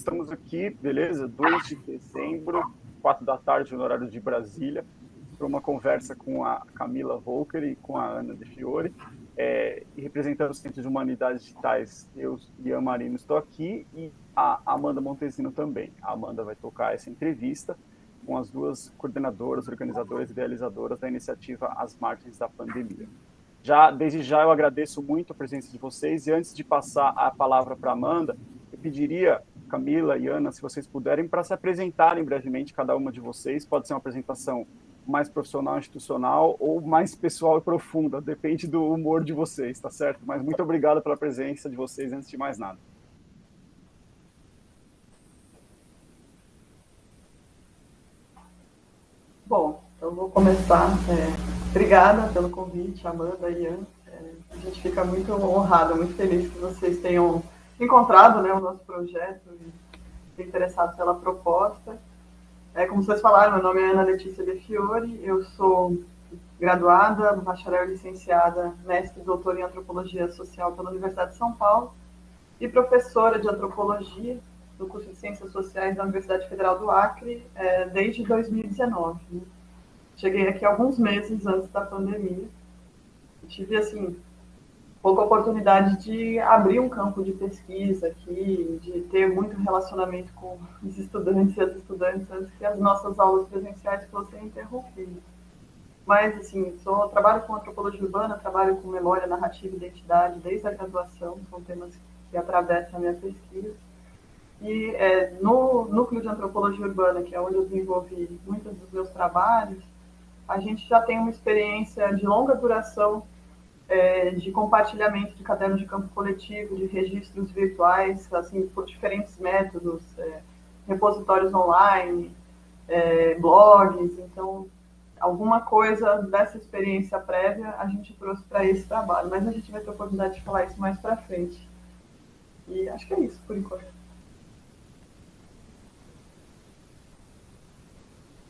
Estamos aqui, beleza? 2 de dezembro, 4 da tarde, no horário de Brasília, para uma conversa com a Camila Volker e com a Ana De Fiore. É, representando o Centro de Humanidades Digitais, eu, Ian Marino, estou aqui e a Amanda Montesino também. A Amanda vai tocar essa entrevista com as duas coordenadoras, organizadoras e idealizadoras da iniciativa As Margens da Pandemia. Já, desde já eu agradeço muito a presença de vocês e antes de passar a palavra para Amanda, pediria, Camila e Ana, se vocês puderem, para se apresentarem brevemente, cada uma de vocês. Pode ser uma apresentação mais profissional, institucional ou mais pessoal e profunda, depende do humor de vocês, tá certo? Mas muito obrigado pela presença de vocês antes de mais nada. Bom, então vou começar. É, obrigada pelo convite, Amanda e Ian. É, a gente fica muito honrado, muito feliz que vocês tenham encontrado né, o nosso projeto e interessado pela proposta. É, como vocês falaram, meu nome é Ana Letícia De Fiore, eu sou graduada, bacharel licenciada, mestre e doutora em Antropologia Social pela Universidade de São Paulo e professora de Antropologia do curso de Ciências Sociais da Universidade Federal do Acre é, desde 2019. Né? Cheguei aqui alguns meses antes da pandemia. Tive, assim, pouca oportunidade de abrir um campo de pesquisa aqui, de ter muito relacionamento com os estudantes e as estudantes antes que as nossas aulas presenciais fossem interrompidas. Mas, assim, sou, trabalho com antropologia urbana, trabalho com memória, narrativa e identidade desde a graduação, são temas que atravessam a minha pesquisa. E é, no núcleo de antropologia urbana, que é onde eu desenvolvi muitos dos meus trabalhos, a gente já tem uma experiência de longa duração é, de compartilhamento de cadernos de campo coletivo, de registros virtuais, assim, por diferentes métodos, é, repositórios online, é, blogs. Então, alguma coisa dessa experiência prévia a gente trouxe para esse trabalho, mas a gente vai ter oportunidade de falar isso mais para frente. E acho que é isso, por enquanto.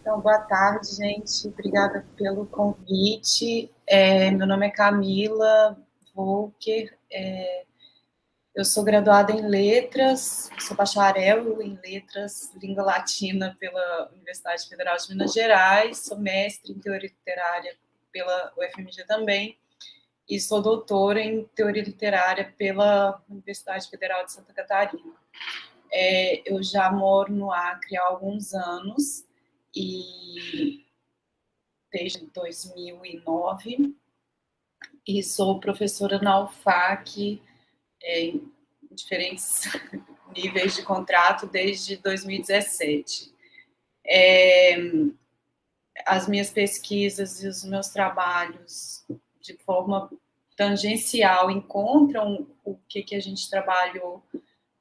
Então, boa tarde, gente. Obrigada pelo convite. É, meu nome é Camila Volker. É, eu sou graduada em Letras, sou bacharel em Letras, Língua Latina pela Universidade Federal de Minas Gerais, sou mestre em Teoria Literária pela UFMG também, e sou doutora em Teoria Literária pela Universidade Federal de Santa Catarina. É, eu já moro no Acre há alguns anos, e desde 2009 e sou professora na UFAC é, em diferentes níveis de contrato desde 2017. É, as minhas pesquisas e os meus trabalhos, de forma tangencial, encontram o que, que a gente trabalhou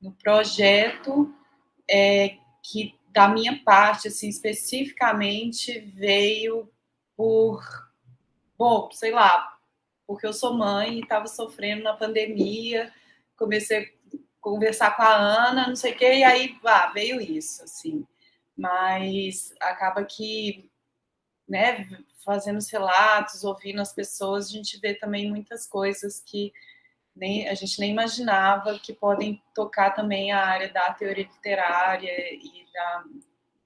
no projeto, é, que da minha parte, assim, especificamente, veio por, bom, sei lá, porque eu sou mãe e estava sofrendo na pandemia, comecei a conversar com a Ana, não sei o quê, e aí, ah, veio isso, assim. Mas acaba que, né, fazendo os relatos, ouvindo as pessoas, a gente vê também muitas coisas que nem, a gente nem imaginava que podem tocar também a área da teoria literária e da,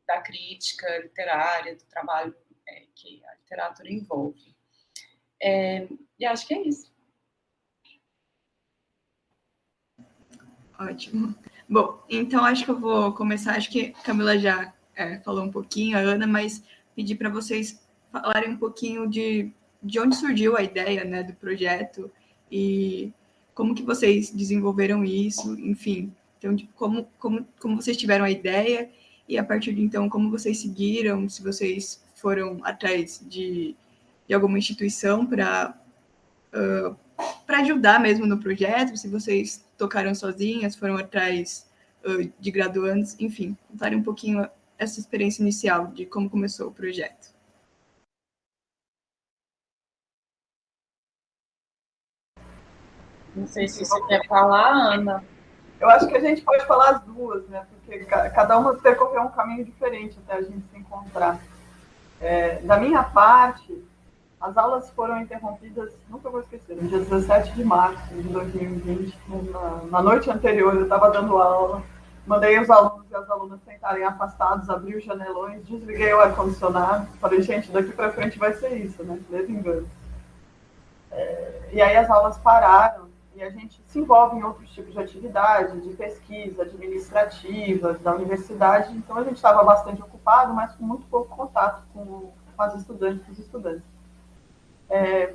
da crítica literária, do trabalho é, que a literatura envolve. É, e acho que é isso. Ótimo. Bom, então acho que eu vou começar. Acho que a Camila já é, falou um pouquinho, a Ana, mas pedir para vocês falarem um pouquinho de, de onde surgiu a ideia né, do projeto e como que vocês desenvolveram isso, enfim. Então, tipo, como, como, como vocês tiveram a ideia e a partir de então, como vocês seguiram, se vocês foram atrás de, de alguma instituição para uh, para ajudar mesmo no projeto, se vocês tocaram sozinhas, foram atrás uh, de graduandos, enfim, contarem um pouquinho essa experiência inicial de como começou o projeto. Não sei se você quer falar, Ana. Eu acho que a gente pode falar as duas, né? Porque cada uma percorreu um caminho diferente até a gente se encontrar. É, da minha parte, as aulas foram interrompidas, nunca vou esquecer, no dia 17 de março de 2020, na, na noite anterior, eu estava dando aula mandei os alunos e as alunas sentarem afastados, abri os janelões, desliguei o ar-condicionado, falei, gente, daqui para frente vai ser isso, né? Ledo engano. É, e aí as aulas pararam e a gente se envolve em outros tipos de atividade, de pesquisa, administrativas, da universidade, então a gente estava bastante ocupado, mas com muito pouco contato com, com as estudantes e os estudantes. É,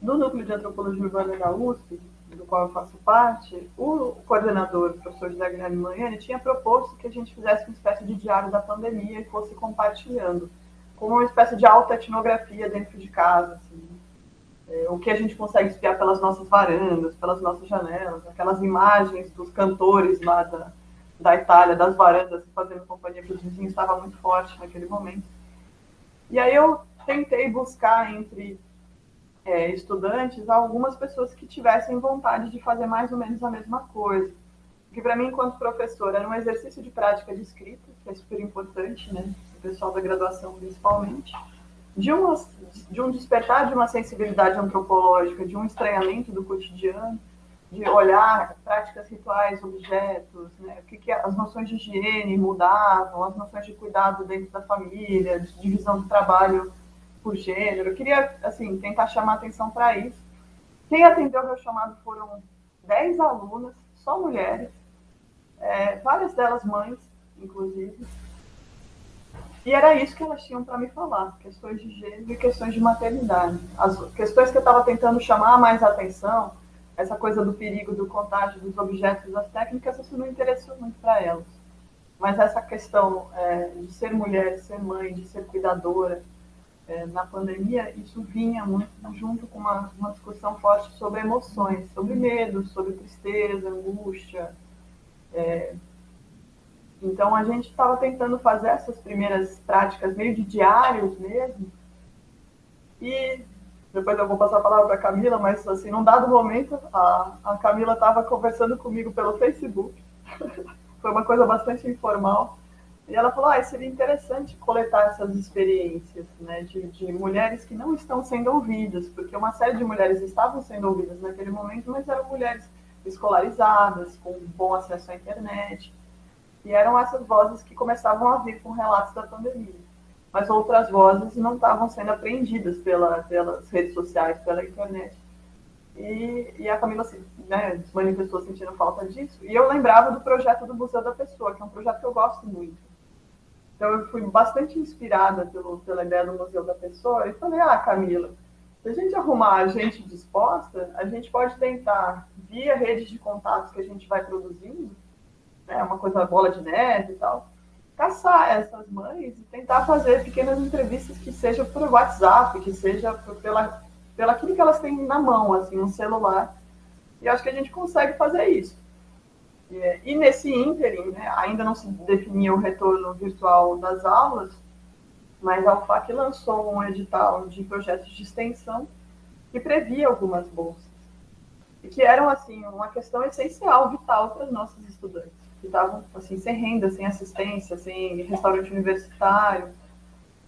no núcleo de antropologia urbana da USP, do qual eu faço parte, o coordenador, o professor José Guilherme Manhani, tinha proposto que a gente fizesse uma espécie de diário da pandemia e fosse compartilhando, como uma espécie de autoetnografia dentro de casa, assim, é, o que a gente consegue espiar pelas nossas varandas, pelas nossas janelas, aquelas imagens dos cantores lá da, da Itália, das varandas, fazendo companhia para os vizinhos, estava muito forte naquele momento. E aí eu tentei buscar entre é, estudantes algumas pessoas que tivessem vontade de fazer mais ou menos a mesma coisa. Que para mim, enquanto professor, era um exercício de prática de escrita, que é super importante, né? O pessoal da graduação principalmente. De, de um despertar de uma sensibilidade antropológica, de um estranhamento do cotidiano, de olhar práticas rituais, objetos, né? o que, que as noções de higiene mudavam, as noções de cuidado dentro da família, de divisão do trabalho por gênero. Eu queria, assim, tentar chamar atenção para isso. Quem atendeu meu chamado foram 10 alunas, só mulheres, é, várias delas mães, inclusive. E era isso que elas tinham para me falar, questões de gênero e questões de maternidade. As questões que eu estava tentando chamar mais atenção, essa coisa do perigo do contágio dos objetos das técnicas, isso não interessou muito para elas. Mas essa questão é, de ser mulher, de ser mãe, de ser cuidadora, é, na pandemia, isso vinha muito junto com uma, uma discussão forte sobre emoções, sobre medo, sobre tristeza, angústia. É, então, a gente estava tentando fazer essas primeiras práticas meio de diários mesmo. E depois eu vou passar a palavra para a Camila, mas assim, num dado momento, a, a Camila estava conversando comigo pelo Facebook. Foi uma coisa bastante informal. E ela falou, ah, seria interessante coletar essas experiências né, de, de, mulheres que não estão sendo ouvidas, porque uma série de mulheres estavam sendo ouvidas naquele momento, mas eram mulheres escolarizadas, com bom acesso à internet, e eram essas vozes que começavam a vir com relatos da pandemia. Mas outras vozes não estavam sendo apreendidas pela, pelas redes sociais, pela internet. E, e a Camila assim, né, se manifestou sentindo falta disso. E eu lembrava do projeto do Museu da Pessoa, que é um projeto que eu gosto muito então, eu fui bastante inspirada pelo, pela ideia do Museu da Pessoa e falei, ah, Camila, se a gente arrumar a gente disposta, a gente pode tentar, via redes de contatos que a gente vai produzindo, né, uma coisa bola de neve e tal, caçar essas mães e tentar fazer pequenas entrevistas que sejam por WhatsApp, que seja pela, pela aquilo que elas têm na mão, assim, um celular. E acho que a gente consegue fazer isso. É, e nesse ínterim, né, ainda não se definia o retorno virtual das aulas, mas a UFAC lançou um edital de projetos de extensão que previa algumas bolsas. E que eram, assim, uma questão essencial, vital para os nossos estudantes, que estavam, assim, sem renda, sem assistência, sem restaurante universitário.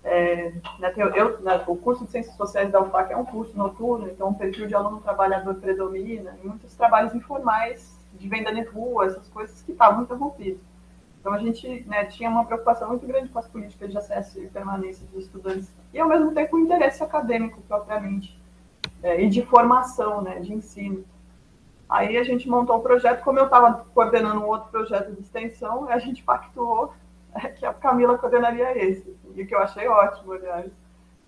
É, né, eu, né, o curso de Ciências Sociais da UFAC é um curso noturno, então o perfil de aluno trabalhador predomina, e muitos trabalhos informais de venda de rua, essas coisas que estavam interrompidas. Então, a gente né, tinha uma preocupação muito grande com as políticas de acesso e permanência dos estudantes, e, ao mesmo tempo, o interesse acadêmico, propriamente, é, e de formação, né, de ensino. Aí a gente montou um projeto, como eu estava coordenando um outro projeto de extensão, a gente pactuou é, que a Camila coordenaria esse, e que eu achei ótimo, aliás,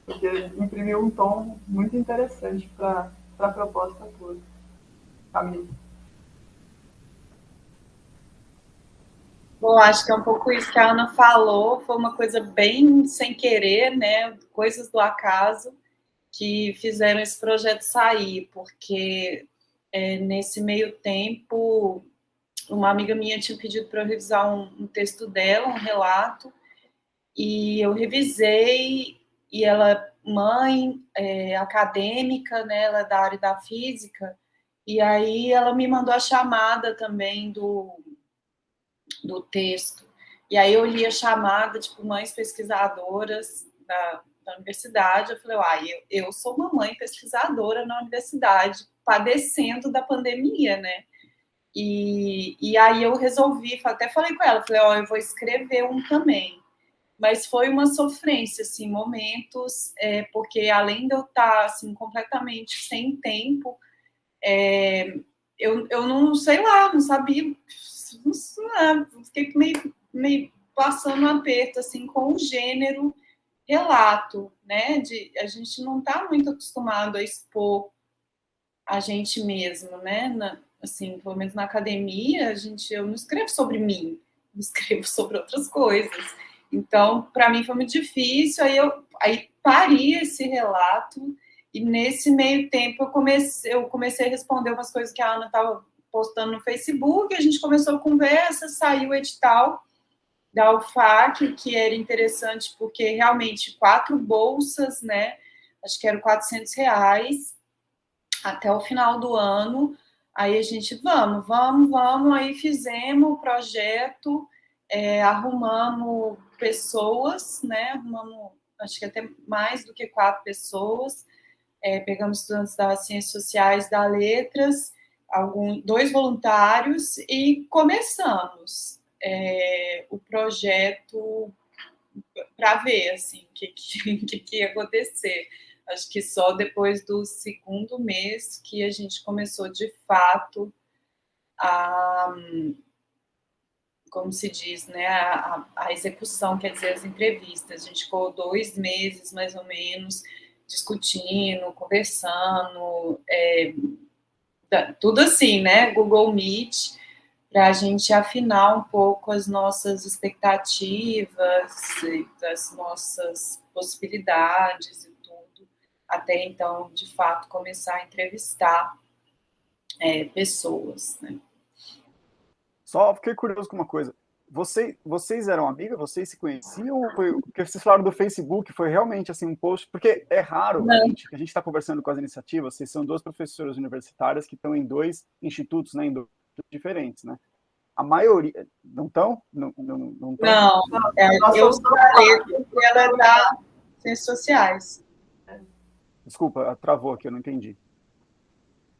porque imprimiu um tom muito interessante para a proposta toda. Camila. Bom, acho que é um pouco isso que a Ana falou, foi uma coisa bem sem querer, né? Coisas do acaso que fizeram esse projeto sair, porque é, nesse meio tempo, uma amiga minha tinha pedido para eu revisar um, um, texto dela, um relato, e eu revisei, e ela, mãe, é, acadêmica, né? Ela é da área da física, e aí ela me mandou a chamada também do do texto. E aí eu li a chamada, tipo, mães pesquisadoras da, da universidade. Eu falei, ah, eu, eu sou uma mãe pesquisadora na universidade, padecendo da pandemia, né? E, e aí eu resolvi, até falei com ela, falei, ó, oh, eu vou escrever um também. Mas foi uma sofrência, assim, momentos, é, porque além de eu estar, assim, completamente sem tempo, é, eu, eu não sei lá, não sabia, não fiquei meio, meio passando um aperto, assim, com o gênero relato, né? De, a gente não está muito acostumado a expor a gente mesmo, né? Na, assim, pelo menos na academia, a gente, eu não escrevo sobre mim, eu escrevo sobre outras coisas. Então, para mim foi muito difícil, aí eu aí paria esse relato, e nesse meio tempo eu comecei, eu comecei a responder umas coisas que a Ana estava postando no Facebook, a gente começou a conversa, saiu o edital da UFAC, que era interessante porque realmente quatro bolsas, né, acho que eram 400 reais, até o final do ano, Aí a gente, vamos, vamos, vamos. Aí fizemos o projeto, é, arrumamos pessoas, né? Arrumamos, acho que até mais do que quatro pessoas. É, pegamos estudantes das ciências sociais, da letras, algum, dois voluntários e começamos é, o projeto para ver assim o que, que, que ia acontecer acho que só depois do segundo mês que a gente começou de fato a, como se diz, né, a, a execução, quer dizer, as entrevistas. A gente ficou dois meses, mais ou menos, discutindo, conversando, é, tudo assim, né, Google Meet, para a gente afinar um pouco as nossas expectativas, as nossas possibilidades até então, de fato, começar a entrevistar é, pessoas. Né? Só fiquei curioso com uma coisa. Você, vocês eram amigas? Vocês se conheciam? Foi, porque vocês falaram do Facebook, foi realmente assim um post? Porque é raro a gente, a gente está conversando com as iniciativas, vocês são duas professoras universitárias que estão em dois institutos, né, em dois diferentes, né? A maioria, não estão? Não, não, não, não, não é, eu sou da letra e ela é da Ciências Sociais. Desculpa, travou aqui, eu não entendi.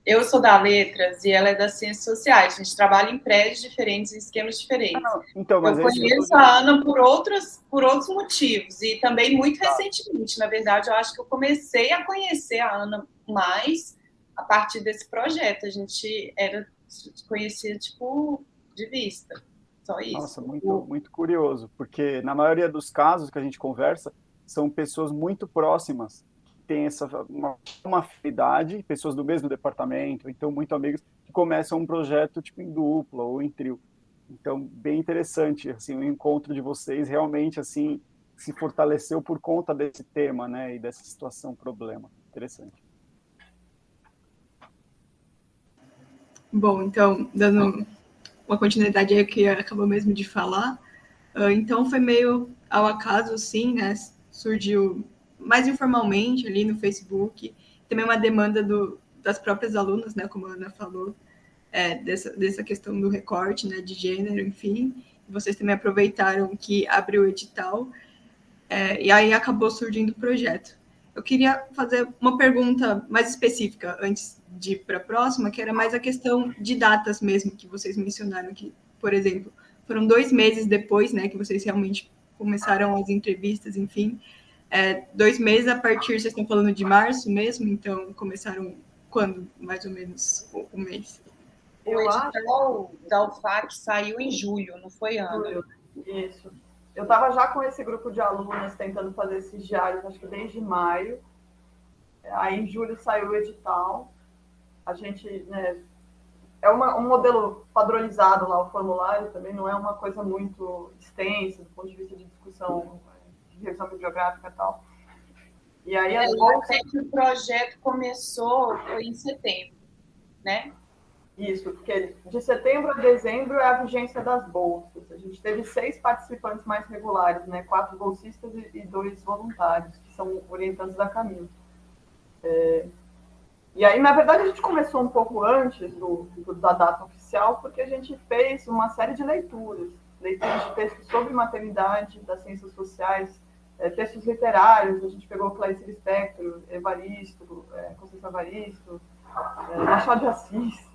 Eu sou da Letras e ela é das Ciências Sociais. A gente trabalha em prédios diferentes, em esquemas diferentes. Ah, então, mas eu conheço eu... a Ana por, outros, por outros motivos e também muito tá. recentemente. Na verdade, eu acho que eu comecei a conhecer a Ana mais a partir desse projeto. A gente era conhecia tipo de vista. Só isso. Nossa, muito, muito curioso, porque na maioria dos casos que a gente conversa, são pessoas muito próximas tem essa uma, uma afinidade, pessoas do mesmo departamento, então muito amigos que começam um projeto tipo em dupla ou em trio. Então, bem interessante, assim, o encontro de vocês realmente assim se fortaleceu por conta desse tema, né, e dessa situação problema. Interessante. Bom, então, dando uma continuidade aí que acabou mesmo de falar, ah, então foi meio ao acaso, assim, né, surgiu mais informalmente ali no Facebook, também uma demanda do, das próprias alunas, né, como a Ana falou, é, dessa, dessa questão do recorte, né, de gênero, enfim, vocês também aproveitaram que abriu o edital, é, e aí acabou surgindo o projeto. Eu queria fazer uma pergunta mais específica antes de ir para a próxima, que era mais a questão de datas mesmo, que vocês mencionaram que, por exemplo, foram dois meses depois, né, que vocês realmente começaram as entrevistas, enfim, é, dois meses a partir, vocês estão falando de março mesmo, então começaram quando, mais ou menos, o, o mês? O edital da UFAC saiu em julho, não foi, Ana? Isso. Eu estava já com esse grupo de alunas tentando fazer esses diários, acho que desde maio. Aí em julho saiu o edital. A gente, né, é uma, um modelo padronizado lá, o formulário também não é uma coisa muito extensa do ponto de vista de discussão revisão bibliográfica e tal. E aí, é, bolsas... o projeto começou em setembro, né? Isso, porque de setembro a dezembro é a vigência das bolsas. A gente teve seis participantes mais regulares, né? Quatro bolsistas e dois voluntários, que são orientantes da Camila. É... E aí, na verdade, a gente começou um pouco antes do, do, da data oficial, porque a gente fez uma série de leituras. Leituras de textos sobre maternidade, das ciências sociais, é, textos literários, a gente pegou Clarice Lispector, Evaristo, é, Conceição Evaristo, é, Machado de Assis,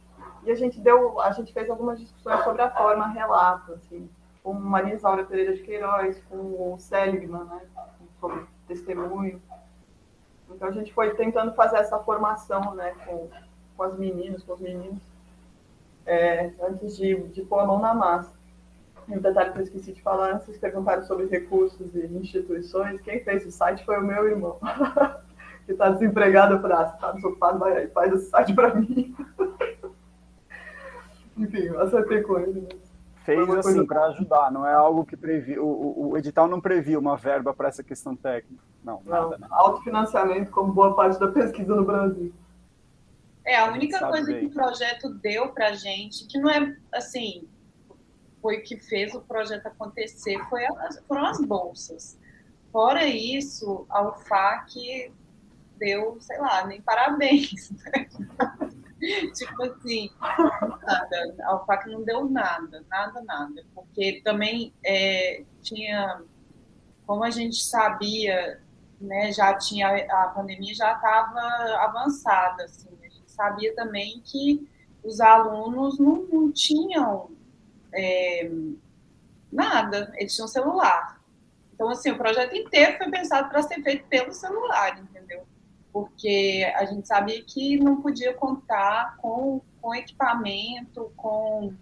e a gente deu, a gente fez algumas discussões sobre a forma relato, assim, com Maria Isaura Pereira de Queiroz, com o Seligman, né, sobre testemunho. Então a gente foi tentando fazer essa formação, né, com, com as meninas, com os meninos, é, antes de, de pôr a mão na massa. E um detalhe que eu esqueci de falar, vocês perguntaram sobre recursos e instituições. Quem fez o site foi o meu irmão, que está desempregado. Eu falei, ah, você está desocupado, vai aí, faz esse site para mim. Enfim, acertei com ele. Né? Fez assim para ajudar, não é algo que previu. O, o, edital não previu uma verba para essa questão técnica. Não, não nada. Né? Autofinanciamento, como boa parte da pesquisa no Brasil. É, a única coisa bem. que o projeto deu para gente, que não é assim, foi que fez o projeto acontecer, foi as, foram as bolsas. Fora isso, a UFAC deu, sei lá, nem parabéns. Né? tipo assim, nada. A UFAC não deu nada, nada, nada. Porque também é, tinha, como a gente sabia, né, já tinha, a pandemia já estava avançada, assim, a gente sabia também que os alunos não, não tinham é, nada, eles tinham celular. Então, assim, o projeto inteiro foi pensado para ser feito pelo celular, entendeu? Porque a gente sabia que não podia contar com, com equipamento, com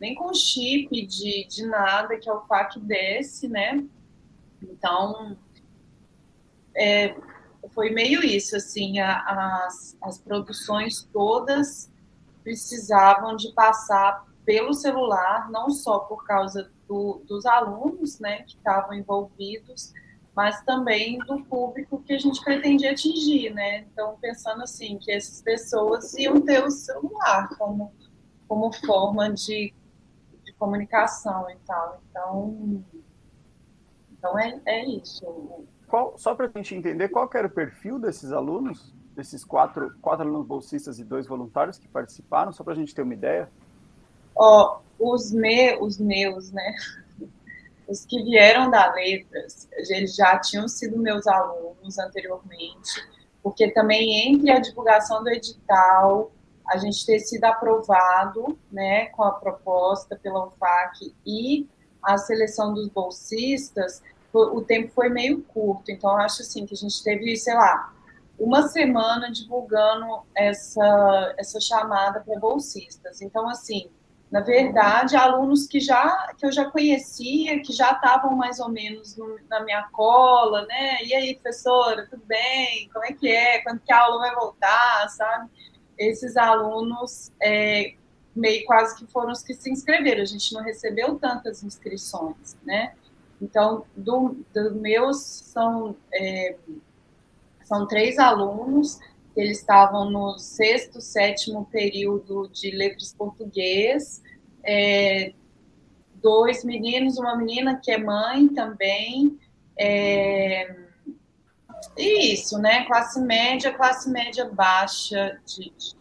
nem com chip de, de nada que é o FAC desse, né? Então, é, foi meio isso, assim, a, as, as produções todas precisavam de passar pelo celular, não só por causa do, dos alunos né, que estavam envolvidos, mas também do público que a gente pretendia atingir, né? Então, pensando assim, que essas pessoas iam ter o celular como, como forma de, de comunicação e tal. Então, então é, é isso. Qual, só para a gente entender, qual era o perfil desses alunos, desses quatro, quatro alunos bolsistas e dois voluntários que participaram, só para a gente ter uma ideia? Ó, os, me, os meus, né? Os que vieram da letras, eles já tinham sido meus alunos anteriormente, porque também entre a divulgação do edital, a gente ter sido aprovado, né, com a proposta pela UFAC e a seleção dos bolsistas, o tempo foi meio curto. Então, acho assim que a gente teve, sei lá, uma semana divulgando essa, essa chamada para bolsistas. Então, assim, na verdade, alunos que já que eu já conhecia, que já estavam mais ou menos no, na minha cola, né? E aí, professora, tudo bem? Como é que é? Quando que a aula vai voltar, sabe? Esses alunos é, meio quase que foram os que se inscreveram. A gente não recebeu tantas inscrições, né? Então, do, do meus são é, são três alunos eles estavam no sexto, sétimo período de letras português, é, dois meninos, uma menina que é mãe também, é, isso, né? Classe média, classe média baixa de, de,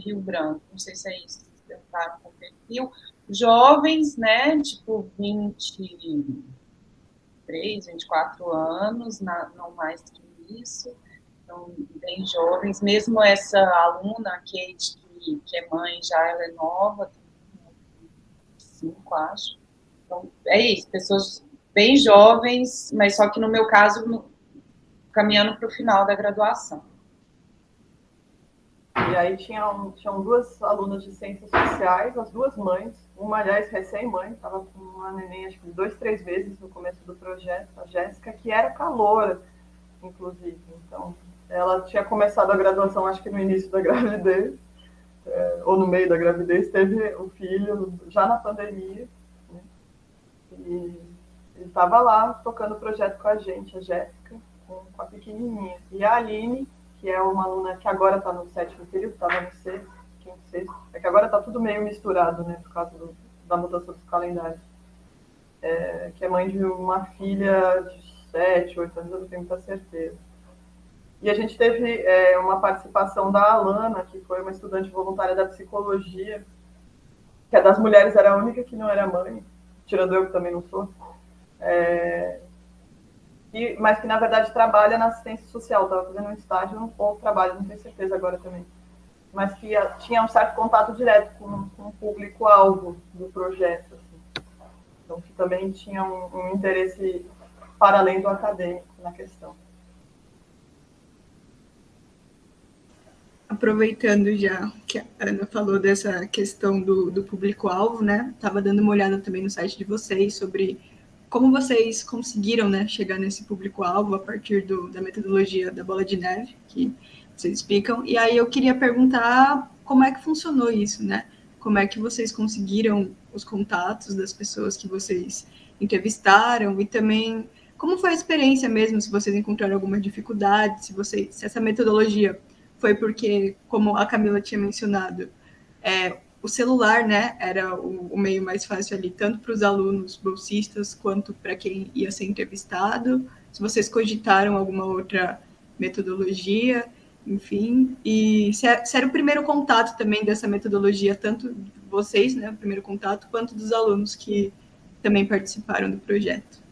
Rio Branco. Não sei se é isso que perguntaram com o perfil. Jovens, né? Tipo 23, 24 anos, na, não mais que isso então, bem jovens. Mesmo essa aluna, a Kate, que, que é mãe, já ela é nova, tem cinco, acho. Então, é isso, pessoas bem jovens, mas só que no meu caso, no, caminhando para o final da graduação. E aí tinham, tinham duas alunas de ciências sociais, as duas mães, uma, aliás, recém-mãe, estava com uma neném, acho que dois, três vezes no começo do projeto, a Jéssica, que era calor, inclusive. Então, ela tinha começado a graduação, acho que no início da gravidez, é, ou no meio da gravidez, teve o filho já na pandemia. Né? E estava lá tocando o projeto com a gente, a Jéssica, com, com, a pequenininha. E a Aline, que é uma aluna que agora está no sétimo período, estava no sexto, quinto, sexto. É que agora está tudo meio misturado, né, por causa do, da mudança dos calendários. É, que é mãe de uma filha de sete, oito anos, eu não tenho muita certeza. E a gente teve é, uma participação da Alana, que foi uma estudante voluntária da psicologia, que é das mulheres era a única que não era mãe, tirando eu que também não sou, é, e, mas que na verdade trabalha na assistência social, estava fazendo um estágio ou trabalha, não tenho certeza agora também, mas que tinha um certo contato direto com, com o público-alvo do projeto. Assim. Então, que também tinha um, um interesse para além do acadêmico na questão. Aproveitando já que a Ana falou dessa questão do, do público-alvo, né? Estava dando uma olhada também no site de vocês sobre como vocês conseguiram né, chegar nesse público-alvo a partir do, da metodologia da bola de neve, que vocês explicam. E aí eu queria perguntar como é que funcionou isso, né? Como é que vocês conseguiram os contatos das pessoas que vocês entrevistaram e também como foi a experiência mesmo, se vocês encontraram alguma dificuldade, se, vocês, se essa metodologia foi porque, como a Camila tinha mencionado, é, o celular, né, era o, o meio mais fácil ali, tanto para os alunos bolsistas quanto para quem ia ser entrevistado. Se vocês cogitaram alguma outra metodologia, enfim, e se, é, era o primeiro contato também dessa metodologia, tanto vocês, né, o primeiro contato, quanto dos alunos que também participaram do projeto.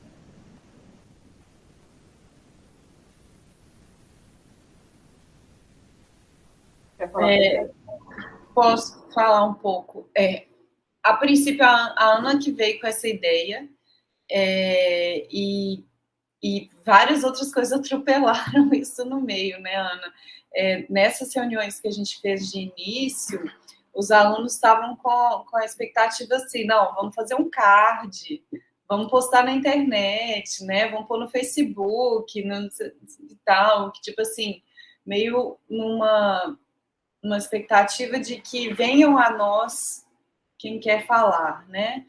É, posso falar um pouco? É, a princípio, a, a Ana que veio com essa ideia, é, e, e várias outras coisas atropelaram isso no meio, né, Ana? É, nessas reuniões que a gente fez de início, os alunos estavam com, com a expectativa assim, não, vamos fazer um card, vamos postar na internet, né, vamos pôr no Facebook, no, e tal, que tipo assim, meio numa uma expectativa de que venham a nós quem quer falar, né?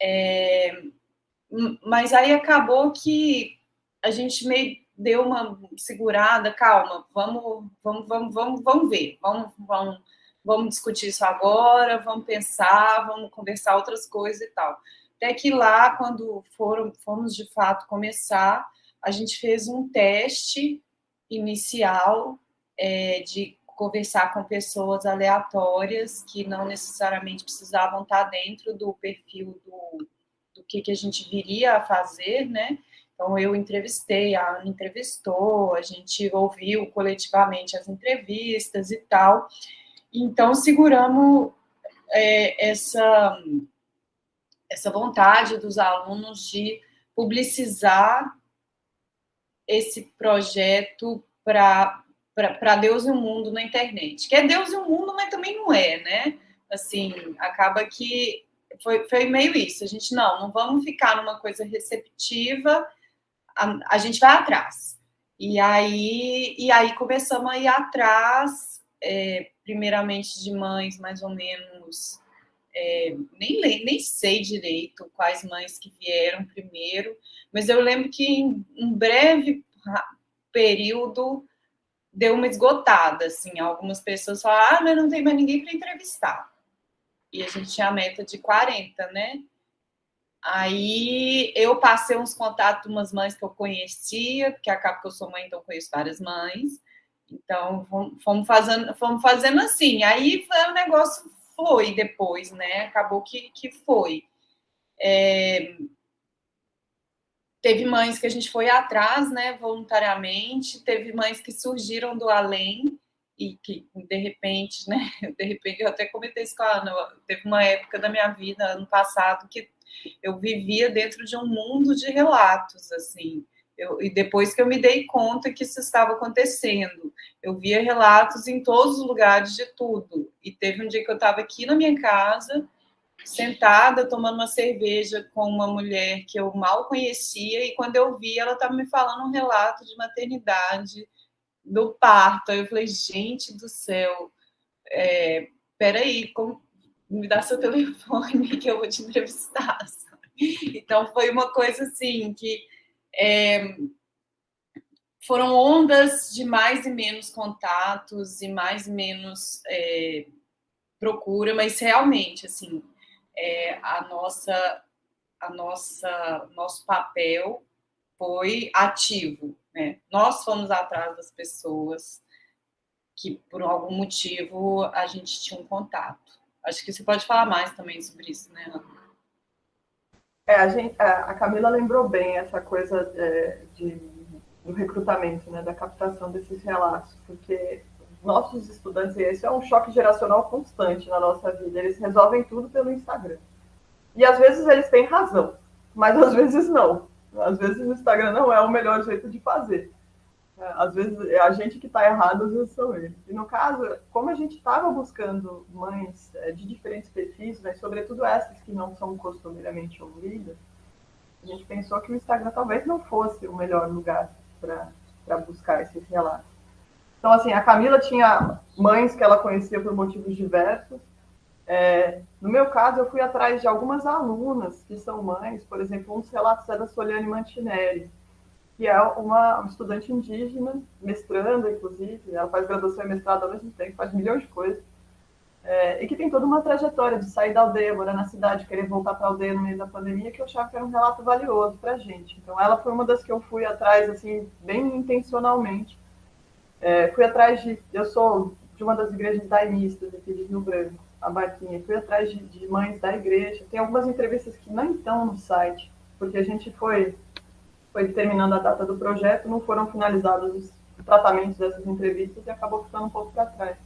É, mas aí acabou que a gente meio deu uma segurada, calma, vamos, vamos, vamos, vamos, vamos ver, vamos, vamos, vamos discutir isso agora, vamos pensar, vamos conversar outras coisas e tal. Até que lá, quando foram, fomos de fato começar, a gente fez um teste inicial é, de conversar com pessoas aleatórias que não necessariamente precisavam estar dentro do perfil do, do que, que a gente viria a fazer, né? Então, eu entrevistei, a Ana entrevistou, a gente ouviu coletivamente as entrevistas e tal. Então, seguramos é, essa, essa vontade dos alunos de publicizar esse projeto para para Deus e o mundo na internet. Que é Deus e o mundo, mas também não é, né? Assim, acaba que foi, foi meio isso. A gente, não, não vamos ficar numa coisa receptiva, a, a gente vai atrás. E aí, e aí começamos a ir atrás, é, primeiramente de mães mais ou menos, é, nem, nem sei direito quais mães que vieram primeiro, mas eu lembro que em um breve período deu uma esgotada, assim, algumas pessoas falaram, ah, mas não tem mais ninguém para entrevistar. E a gente tinha a meta de 40, né? Aí eu passei uns contatos umas mães que eu conhecia, porque acaba que eu sou mãe, então conheço várias mães. Então, fomos fazendo, fomos fazendo assim. Aí o negócio foi depois, né? Acabou que, que foi. É, Teve mães que a gente foi atrás, né, voluntariamente, teve mães que surgiram do além e que, de repente, né, de repente, eu até comentei isso com a Ana, teve uma época da minha vida, ano passado, que eu vivia dentro de um mundo de relatos, assim, eu, e depois que eu me dei conta que isso estava acontecendo, eu via relatos em todos os lugares de tudo, e teve um dia que eu estava aqui na minha casa, sentada tomando uma cerveja com uma mulher que eu mal conhecia e quando eu vi ela estava me falando um relato de maternidade do parto. Aí eu falei, gente do céu, é, peraí, como, me dá seu telefone que eu vou te entrevistar. Então foi uma coisa assim que é, foram ondas de mais e menos contatos e mais e menos é, procura, mas realmente assim é, a nossa, a nossa, nosso papel foi ativo. Né? Nós fomos atrás das pessoas que, por algum motivo, a gente tinha um contato. Acho que você pode falar mais também sobre isso, né, Ana? É, a, gente, a Camila lembrou bem essa coisa é, de, do recrutamento, né, da captação desses relatos, porque nossos estudantes, isso é um choque geracional constante na nossa vida, eles resolvem tudo pelo Instagram. E às vezes eles têm razão, mas às vezes não. Às vezes o Instagram não é o melhor jeito de fazer. É, às vezes é a gente que está errado, às vezes são eles. E no caso, como a gente estava buscando mães é, de diferentes perfis, né, sobretudo essas que não são costumeiramente ouvidas, a gente pensou que o Instagram talvez não fosse o melhor lugar para buscar esses relatos. Então, assim, a Camila tinha mães que ela conhecia por motivos diversos. É, no meu caso, eu fui atrás de algumas alunas que são mães, por exemplo, um dos relatos é da Soliane Mantinelli, que é uma, estudante indígena, mestranda, inclusive, ela faz graduação e mestrado ao mesmo tempo, faz milhões de coisas, é, e que tem toda uma trajetória de sair da aldeia, morar na cidade, querer voltar para a aldeia no meio da pandemia, que eu achava que era um relato valioso para a gente. Então, ela foi uma das que eu fui atrás, assim, bem intencionalmente. É, fui atrás de. Eu sou de uma das igrejas daimistas aqui de Rio Branco, a Barquinha. Fui atrás de, de mães da igreja. Tem algumas entrevistas que não estão no site, porque a gente foi foi determinando a data do projeto, não foram finalizados os tratamentos dessas entrevistas e acabou ficando um pouco para trás.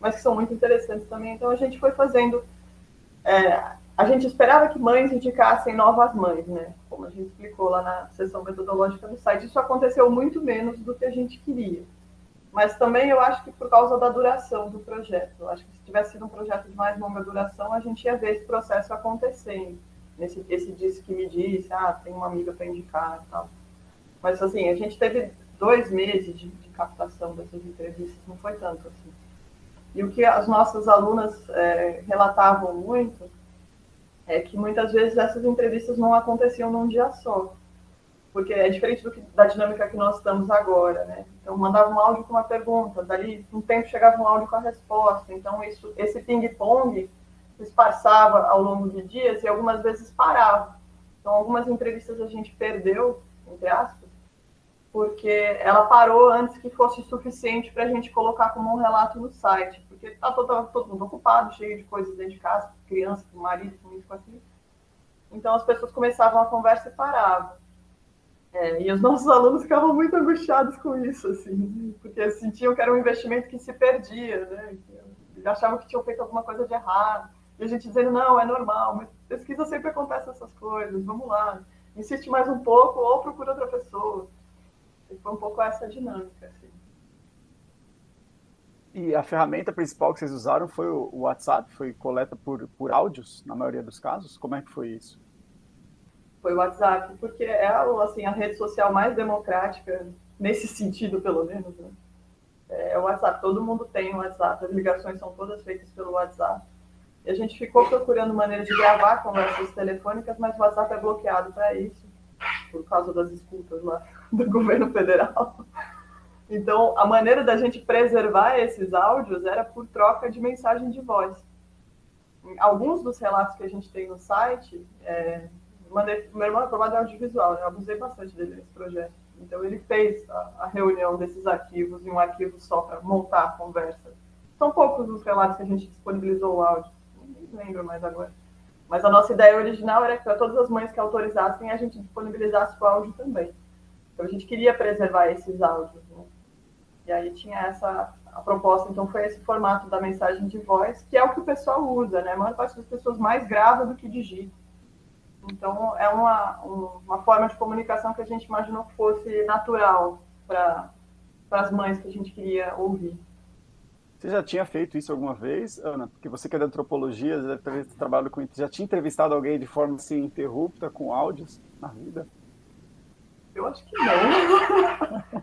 Mas que são muito interessantes também. Então a gente foi fazendo. É, a gente esperava que mães indicassem novas mães, né? Como a gente explicou lá na sessão metodológica do site. Isso aconteceu muito menos do que a gente queria. Mas também eu acho que por causa da duração do projeto. Eu acho que se tivesse sido um projeto de mais longa duração, a gente ia ver esse processo acontecendo nesse esse disse que me disse, ah, tem uma amiga para indicar e tal. Mas assim, a gente teve dois meses de, de, captação dessas entrevistas, não foi tanto assim. E o que as nossas alunas é, relatavam muito é que muitas vezes essas entrevistas não aconteciam num dia só, porque é diferente do que, da dinâmica que nós estamos agora, né? Então mandava um áudio com uma pergunta, dali um tempo chegava um áudio com a resposta. Então isso, esse ping-pong esparçava ao longo de dias e algumas vezes parava. Então, algumas entrevistas a gente perdeu, entre aspas, porque ela parou antes que fosse suficiente para a gente colocar como um relato no site, porque está todo, todo mundo ocupado, cheio de coisas dentro de casa, criança, marido, com isso, com aquilo. Então, as pessoas começavam a conversa e paravam. É, e os nossos alunos ficavam muito angustiados com isso, assim, porque sentiam que era um investimento que se perdia, né? achavam que tinham feito alguma coisa de errado. E a gente dizendo, não, é normal, mas pesquisa sempre acontece essas coisas, vamos lá, insiste mais um pouco ou procura outra pessoa. E foi um pouco essa dinâmica, assim. E a ferramenta principal que vocês usaram foi o WhatsApp? Foi coleta por, por áudios, na maioria dos casos? Como é que foi isso? Foi o WhatsApp, porque é assim, a rede social mais democrática, nesse sentido, pelo menos. Né? É o WhatsApp, todo mundo tem o WhatsApp, as ligações são todas feitas pelo WhatsApp. E a gente ficou procurando maneira de gravar conversas telefônicas, mas o WhatsApp é bloqueado para isso, por causa das escutas lá do governo federal. Então, a maneira da gente preservar esses áudios era por troca de mensagem de voz. Alguns dos relatos que a gente tem no site, é, mandei, meu irmão é formado em audiovisual, né? eu abusei bastante dele nesse projeto. Então, ele fez a, a reunião desses arquivos em um arquivo só para montar a conversa. São poucos os relatos que a gente disponibilizou o áudio não lembro mais agora. Mas a nossa ideia original era que para todas as mães que autorizassem, a gente disponibilizasse o áudio também. Então a gente queria preservar esses áudios. Né? E aí tinha essa a proposta, então foi esse formato da mensagem de voz, que é o que o pessoal usa, né? A maior parte das pessoas mais grava do que digita. Então é uma, uma forma de comunicação que a gente imaginou que fosse natural para as mães que a gente queria ouvir. Você já tinha feito isso alguma vez, Ana? Porque você que é da antropologia, já deve ter trabalhado com já tinha entrevistado alguém de forma assim interrupta com áudios na vida? Eu acho que não.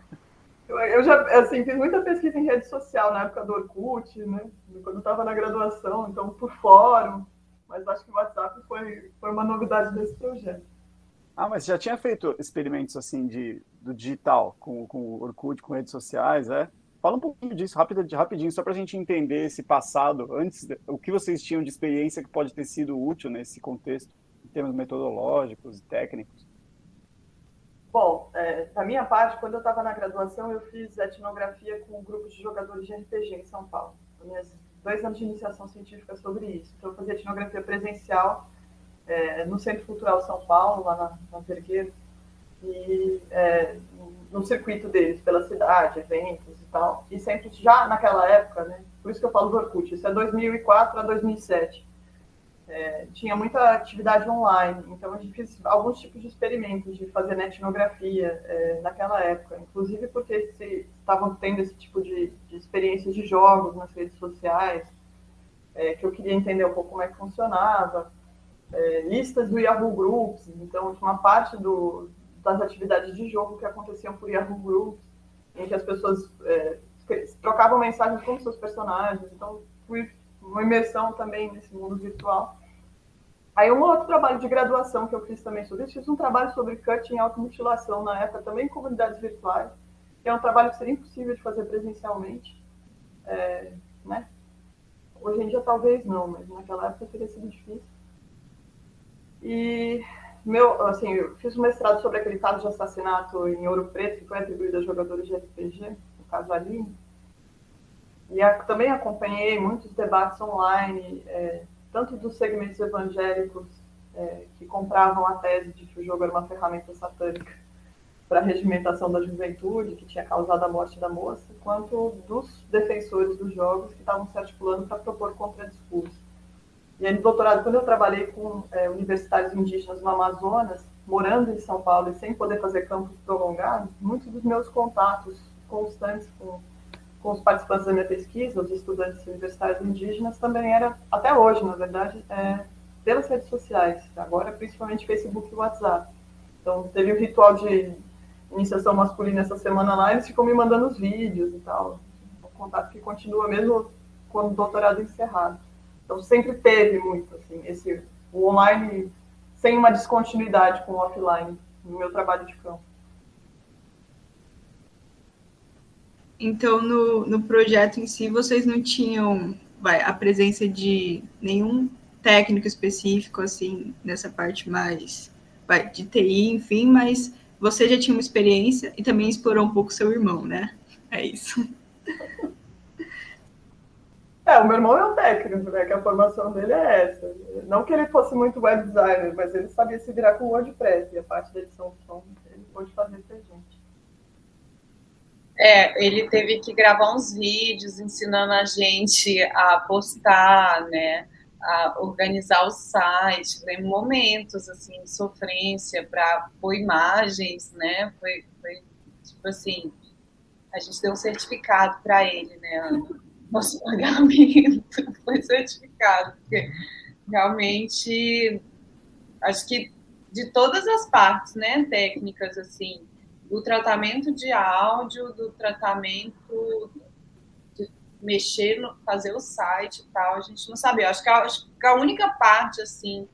eu, eu, já assim, fiz muita pesquisa em rede social na época do Orkut, né? Quando eu estava na graduação, então por fórum. Mas acho que o WhatsApp foi, foi uma novidade desse projeto. Ah, mas já tinha feito experimentos assim de, do digital, com, com o Orkut, com redes sociais, é? Fala um pouquinho disso rapidinho, rapidinho só para a gente entender esse passado, antes, o que vocês tinham de experiência que pode ter sido útil nesse contexto, em termos metodológicos e técnicos. Bom, é, da minha parte, quando eu estava na graduação, eu fiz etnografia com um grupo de jogadores de RPG em São Paulo. Minhas dois anos de iniciação científica sobre isso. Então, eu fazia etnografia presencial é, no Centro Cultural São Paulo, lá na, na Vergueiro. e é, no circuito deles, pela cidade, eventos e tal. E sempre já naquela época, né? Por isso que eu falo do Orkut, isso é 2004 a 2007. É, tinha muita atividade online, então a gente fez alguns tipos de experimentos de fazer netnografia é, naquela época, inclusive porque estavam tendo esse tipo de, de experiências de jogos nas redes sociais, é, que eu queria entender um pouco como é que funcionava, é, listas do Yahoo Groups, então uma parte do, das atividades de jogo que aconteciam por Yahoo Groups, em que as pessoas é, trocavam mensagens com seus personagens, então fui uma imersão também nesse mundo virtual. Aí um outro trabalho de graduação que eu fiz também sobre isso, fiz um trabalho sobre cutting e automutilação na época, também em comunidades virtuais, que é um trabalho que seria impossível de fazer presencialmente, é, né? Hoje em dia talvez não, mas naquela época teria sido difícil. E meu, assim, eu fiz um mestrado sobre aquele caso de assassinato em Ouro Preto, que foi atribuído a jogadores de RPG, no caso Aline. E a, também acompanhei muitos debates online, é, tanto dos segmentos evangélicos é, que compravam a tese de que o jogo era uma ferramenta satânica para a regimentação da juventude, que tinha causado a morte da moça, quanto dos defensores dos jogos que estavam se articulando para propor contradiscurso. E aí, no doutorado, quando eu trabalhei com é, universitários indígenas no Amazonas, morando em São Paulo e sem poder fazer campos prolongados, muitos dos meus contatos constantes com, com os participantes da minha pesquisa, os estudantes universitários indígenas, também era, até hoje, na verdade, é, pelas redes sociais, agora principalmente Facebook e WhatsApp. Então, teve o um ritual de iniciação masculina essa semana lá, eles ficam me mandando os vídeos e tal. Um contato que continua mesmo quando o doutorado encerrado. Então sempre teve muito assim esse o online sem uma descontinuidade com o offline no meu trabalho de campo. Então no, no projeto em si vocês não tinham vai, a presença de nenhum técnico específico assim nessa parte mais vai, de TI, enfim, mas você já tinha uma experiência e também explorou um pouco seu irmão, né? É isso. É, o meu irmão é um técnico, né? Que a formação dele é essa. Não que ele fosse muito web designer, mas ele sabia se virar com WordPress e a parte da edição de som ele pôde fazer pra gente. É, ele teve que gravar uns vídeos ensinando a gente a postar, né? A organizar o site, tem momentos assim de sofrência para pôr imagens, né? Foi, foi tipo assim, a gente deu um certificado para ele, né, nosso pagamento foi certificado, porque realmente acho que de todas as partes, né, técnicas assim, do tratamento de áudio, do tratamento de mexer, no, fazer o site e tal, a gente não sabia. Acho que a, acho que a única parte assim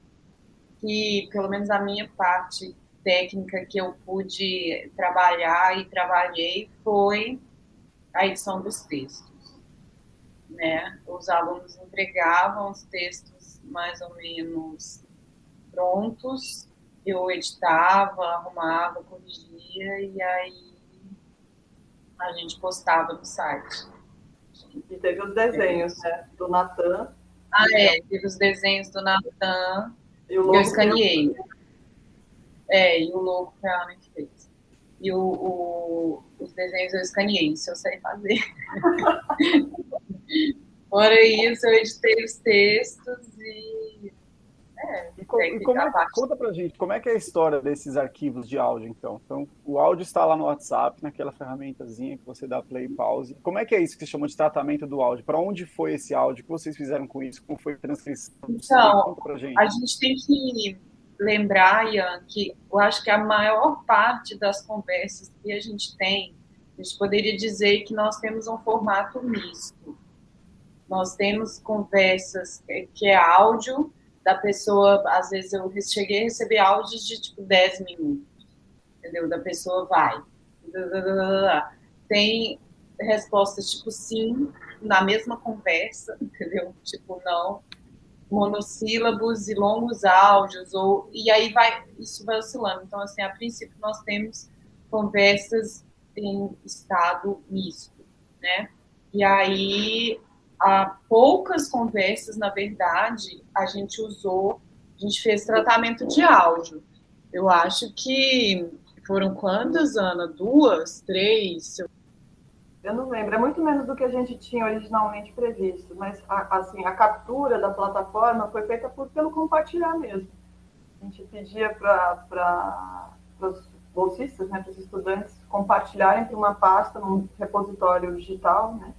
que, pelo menos a minha parte técnica que eu pude trabalhar e trabalhei foi a edição dos textos né? Os alunos entregavam os textos mais ou menos prontos, eu editava, arrumava, corrigia e aí a gente postava no site. E teve os desenhos, né? Do Natan. Ah, é, teve os desenhos do Natan. E o eu escaneei. É, e o logo que a Ana fez. E o, o, os desenhos eu escaneei, isso eu sei fazer. Fora isso, eu editei os textos e. É, e, com, e como é, conta pra gente, como é que é a história desses arquivos de áudio, então? Então, o áudio está lá no WhatsApp, naquela ferramentazinha que você dá play e pause. Como é que é isso que se chama de tratamento do áudio? Para onde foi esse áudio? O que vocês fizeram com isso? Como foi a transcrição? Então, gente. a gente tem que lembrar, Ian, que eu acho que a maior parte das conversas que a gente tem, a gente poderia dizer que nós temos um formato misto. Nós temos conversas que é áudio da pessoa, às vezes eu cheguei a receber áudios de tipo 10 minutos, entendeu? Da pessoa vai. Tem respostas tipo sim, na mesma conversa, entendeu? Tipo não, monossílabos e longos áudios, ou, e aí vai, isso vai oscilando. Então, assim, a princípio nós temos conversas em estado misto, né? E aí há poucas conversas, na verdade, a gente usou, a gente fez tratamento de áudio. Eu acho que Foram quantas, Ana? Duas? Três? Eu não lembro, é muito menos do que a gente tinha originalmente previsto, mas a, assim, a captura da plataforma foi feita por, pelo compartilhar mesmo. A gente pedia para os bolsistas, né, para os estudantes, compartilharem para uma pasta num repositório digital, né?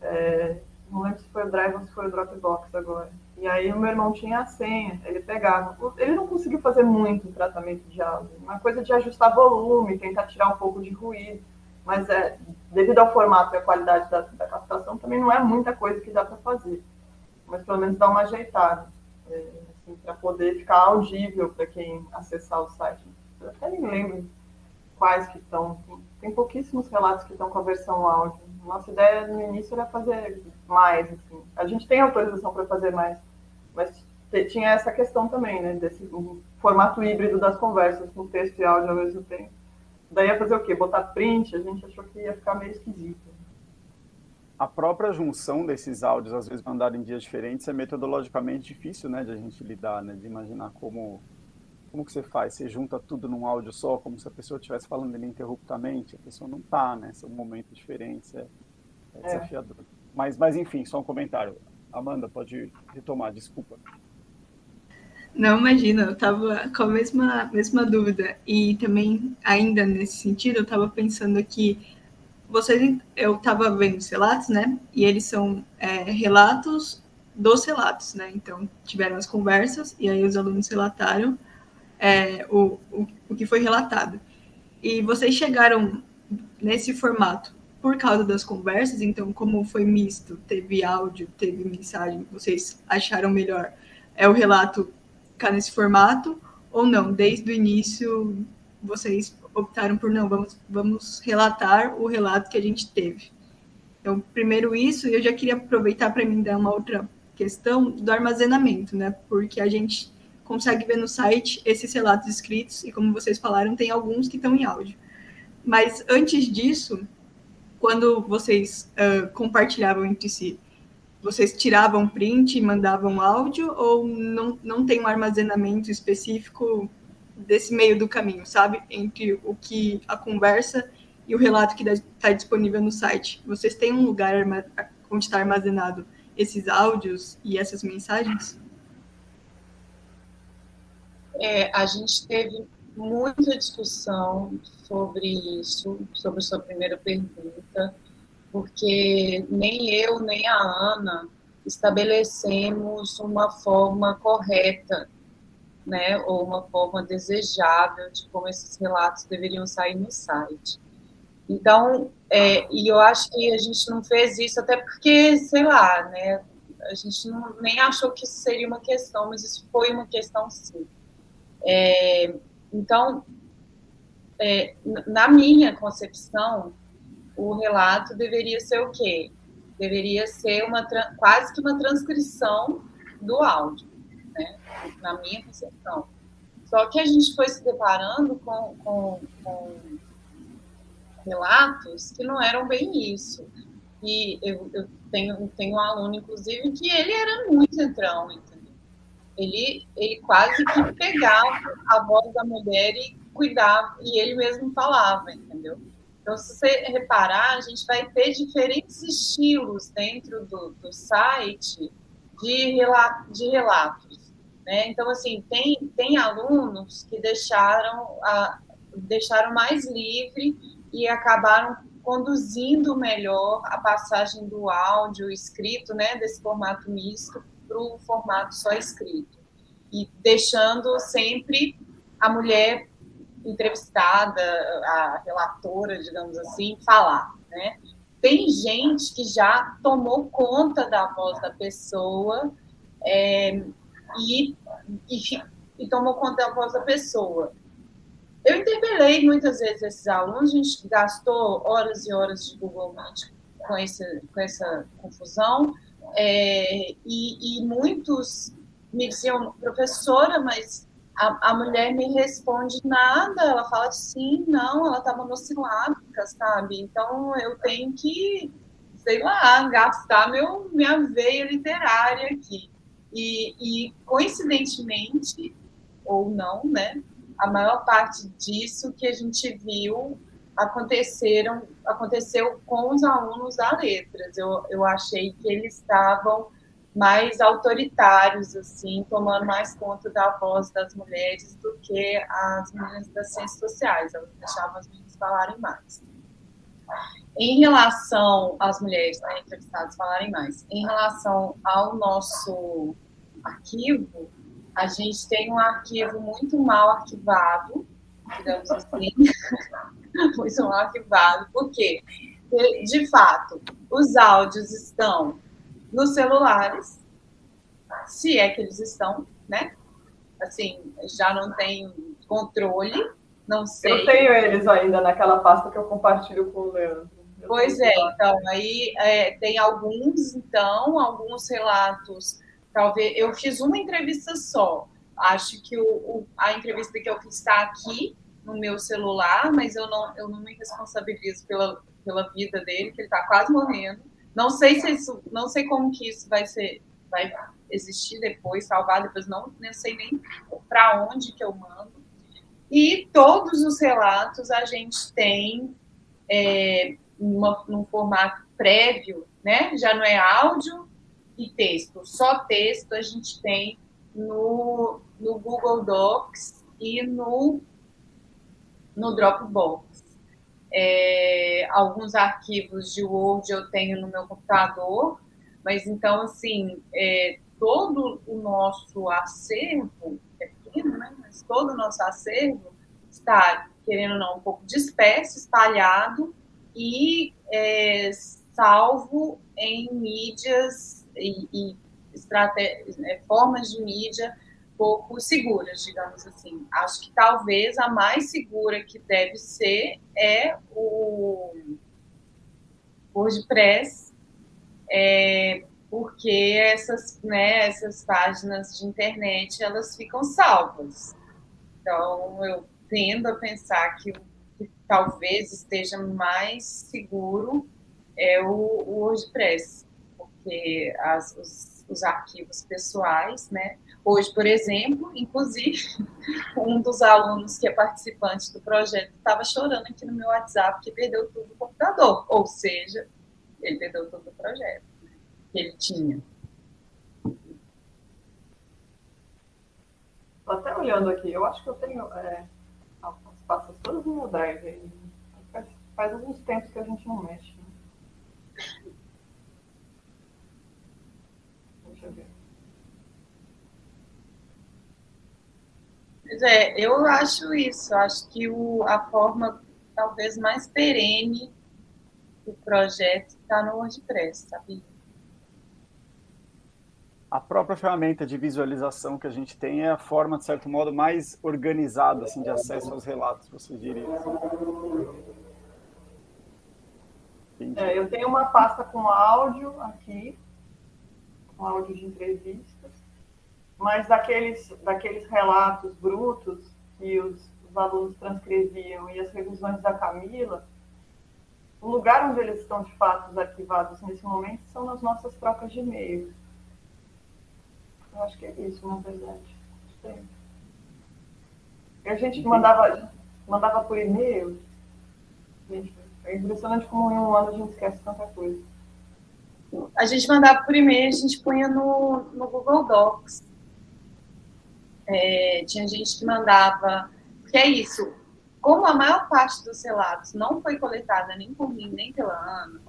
É, não lembro se foi o Drive ou se foi o Dropbox agora. E aí o meu irmão tinha a senha, ele pegava. Ele não conseguiu fazer muito tratamento de áudio, uma coisa de ajustar volume, tentar tirar um pouco de ruído mas é, devido ao formato e à qualidade da, da captação, também não é muita coisa que dá para fazer. Mas pelo menos dá uma ajeitada, é, assim, para poder ficar audível para quem acessar o site. Eu até nem lembro quais que estão. Tem pouquíssimos relatos que estão com a versão áudio. Nossa ideia no início era fazer mais. Assim. A gente tem autorização para fazer mais, mas tinha essa questão também, né? Desse um formato híbrido das conversas, com texto e áudio ao mesmo tempo. Daí ia fazer o quê? Botar print? A gente achou que ia ficar meio esquisito. A própria junção desses áudios, às vezes mandados em dias diferentes, é metodologicamente difícil, né, de a gente lidar, né, de imaginar como como que você faz? Você junta tudo num áudio só, como se a pessoa estivesse falando ininterruptamente, a pessoa não está, né? São momentos diferentes, é, é, é desafiador. É. Mas, mas enfim, só um comentário. Amanda, pode retomar, desculpa. Não, imagina, eu estava com a mesma, mesma dúvida. E também, ainda nesse sentido, eu estava pensando aqui, vocês, eu estava vendo os relatos, né? E eles são é, relatos dos relatos, né? Então, tiveram as conversas e aí os alunos relataram é, o, o, o que foi relatado. E vocês chegaram nesse formato por causa das conversas, então, como foi misto, teve áudio, teve mensagem, vocês acharam melhor é o relato ficar nesse formato ou não? Desde o início vocês optaram por não, vamos, vamos relatar o relato que a gente teve. Então, primeiro isso, e eu já queria aproveitar para mim dar uma outra questão do armazenamento, né? Porque a gente consegue ver no site esses relatos escritos e como vocês falaram, tem alguns que estão em áudio. Mas antes disso, quando vocês uh, compartilhavam entre si, vocês tiravam print e mandavam áudio ou não, não tem um armazenamento específico desse meio do caminho, sabe? Entre o que a conversa e o relato que está disponível no site. Vocês têm um lugar onde está armazenado esses áudios e essas mensagens? É, a gente teve muita discussão sobre isso, sobre sua primeira pergunta porque nem eu nem a Ana estabelecemos uma forma correta, né, ou uma forma desejável de como esses relatos deveriam sair no site. Então, é, e eu acho que a gente não fez isso até porque, sei lá, né, a gente não, nem achou que isso seria uma questão, mas isso foi uma questão sim. É, então, é, na minha concepção, o relato deveria ser o quê? Deveria ser uma quase que uma transcrição do áudio, né? na minha concepção. Só que a gente foi se deparando com, com, com relatos que não eram bem isso. E eu, eu, tenho, tenho um aluno, inclusive, que ele era muito entrão, entendeu? Ele, ele quase que pegava a voz da mulher e cuidava, e ele mesmo falava, entendeu? Então, se você reparar, a gente vai ter diferentes estilos dentro do, do site de, relato, de relatos. Né? Então, assim, tem, tem alunos que deixaram, a, deixaram mais livre e acabaram conduzindo melhor a passagem do áudio escrito, né, desse formato misto, para o formato só escrito. E deixando sempre a mulher entrevistada, a relatora, digamos assim, falar, né? Tem gente que já tomou conta da voz da pessoa é, e, e, e tomou conta da voz da pessoa. Eu interpelei muitas vezes esses alunos, a gente gastou horas e horas de Google Meet com, esse, com essa confusão, é, e, e, muitos me diziam, professora, mas a, a mulher me responde nada, ela fala sim, não, ela tá monossilábica, sabe? Então eu tenho que, sei lá, gastar meu, minha veia literária aqui. E, e coincidentemente, ou não, né? a maior parte disso que a gente viu aconteceram, aconteceu com os alunos da letras. Eu, eu achei que eles estavam mais autoritários, assim, tomando mais conta da voz das mulheres do que as meninas das ciências sociais. Elas deixavam as meninas falarem mais. Em relação às mulheres né, entrevistadas falarem mais, em relação ao nosso arquivo, a gente tem um arquivo muito mal arquivado, digamos assim, muito mal arquivado, porque, de fato, os áudios estão nos celulares, se é que eles estão, né? Assim, já não tem controle, não sei. Eu tenho eles ainda naquela pasta que eu compartilho com o Leandro. Eu pois é, então, aí é, tem alguns, então, alguns relatos, talvez, eu fiz uma entrevista só, acho que o, o, a entrevista que eu fiz está aqui, no meu celular, mas eu não, eu não me responsabilizo pela, pela vida dele, que ele está quase morrendo, não sei se isso, não sei como que isso vai ser, vai existir depois, salvar depois, não, não sei nem para onde que eu mando. E todos os relatos a gente tem é, uma, num formato prévio, né? Já não é áudio e texto, só texto a gente tem no, no Google Docs e no, no Dropbox. É, alguns arquivos de Word eu tenho no meu computador, mas então, assim, é, todo o nosso acervo, é pequeno, né? Mas todo o nosso acervo está, querendo ou não, um pouco disperso, espalhado e é, salvo em mídias e, e né, formas de mídia pouco seguras, digamos assim. Acho que talvez a mais segura que deve ser é o WordPress, é, porque essas, né, essas páginas de internet elas ficam salvas. Então eu tendo a pensar que que talvez esteja mais seguro é o, o WordPress, porque as, os, os arquivos pessoais, né, Hoje, por exemplo, inclusive, um dos alunos que é participante do projeto estava chorando aqui no meu WhatsApp que perdeu tudo do computador, ou seja, ele perdeu todo o projeto né, que ele tinha. Estou até olhando aqui, eu acho que eu tenho é, as pastas todas no meu drive. Faz, faz alguns tempos que a gente não mexe. Né? Deixa eu ver. Pois é, eu acho isso. Acho que o, a forma talvez mais perene do projeto está no WordPress, sabe? A própria ferramenta de visualização que a gente tem é a forma, de certo modo, mais organizada assim, de acesso aos relatos, você diria. É, eu tenho uma pasta com áudio aqui, com áudio de entrevistas mas daqueles, daqueles relatos brutos que os, os alunos transcreviam e as revisões da Camila, o lugar onde eles estão de fato arquivados nesse momento são nas nossas trocas de e-mail. Eu acho que é isso, na verdade. E a gente mandava, mandava por e-mail. Gente, é impressionante como em um ano a gente esquece tanta coisa. A gente mandava por e-mail, a gente punha no, no Google Docs. É, tinha gente que mandava, porque é isso, como a maior parte dos relatos não foi coletada nem por mim, nem pela Ana,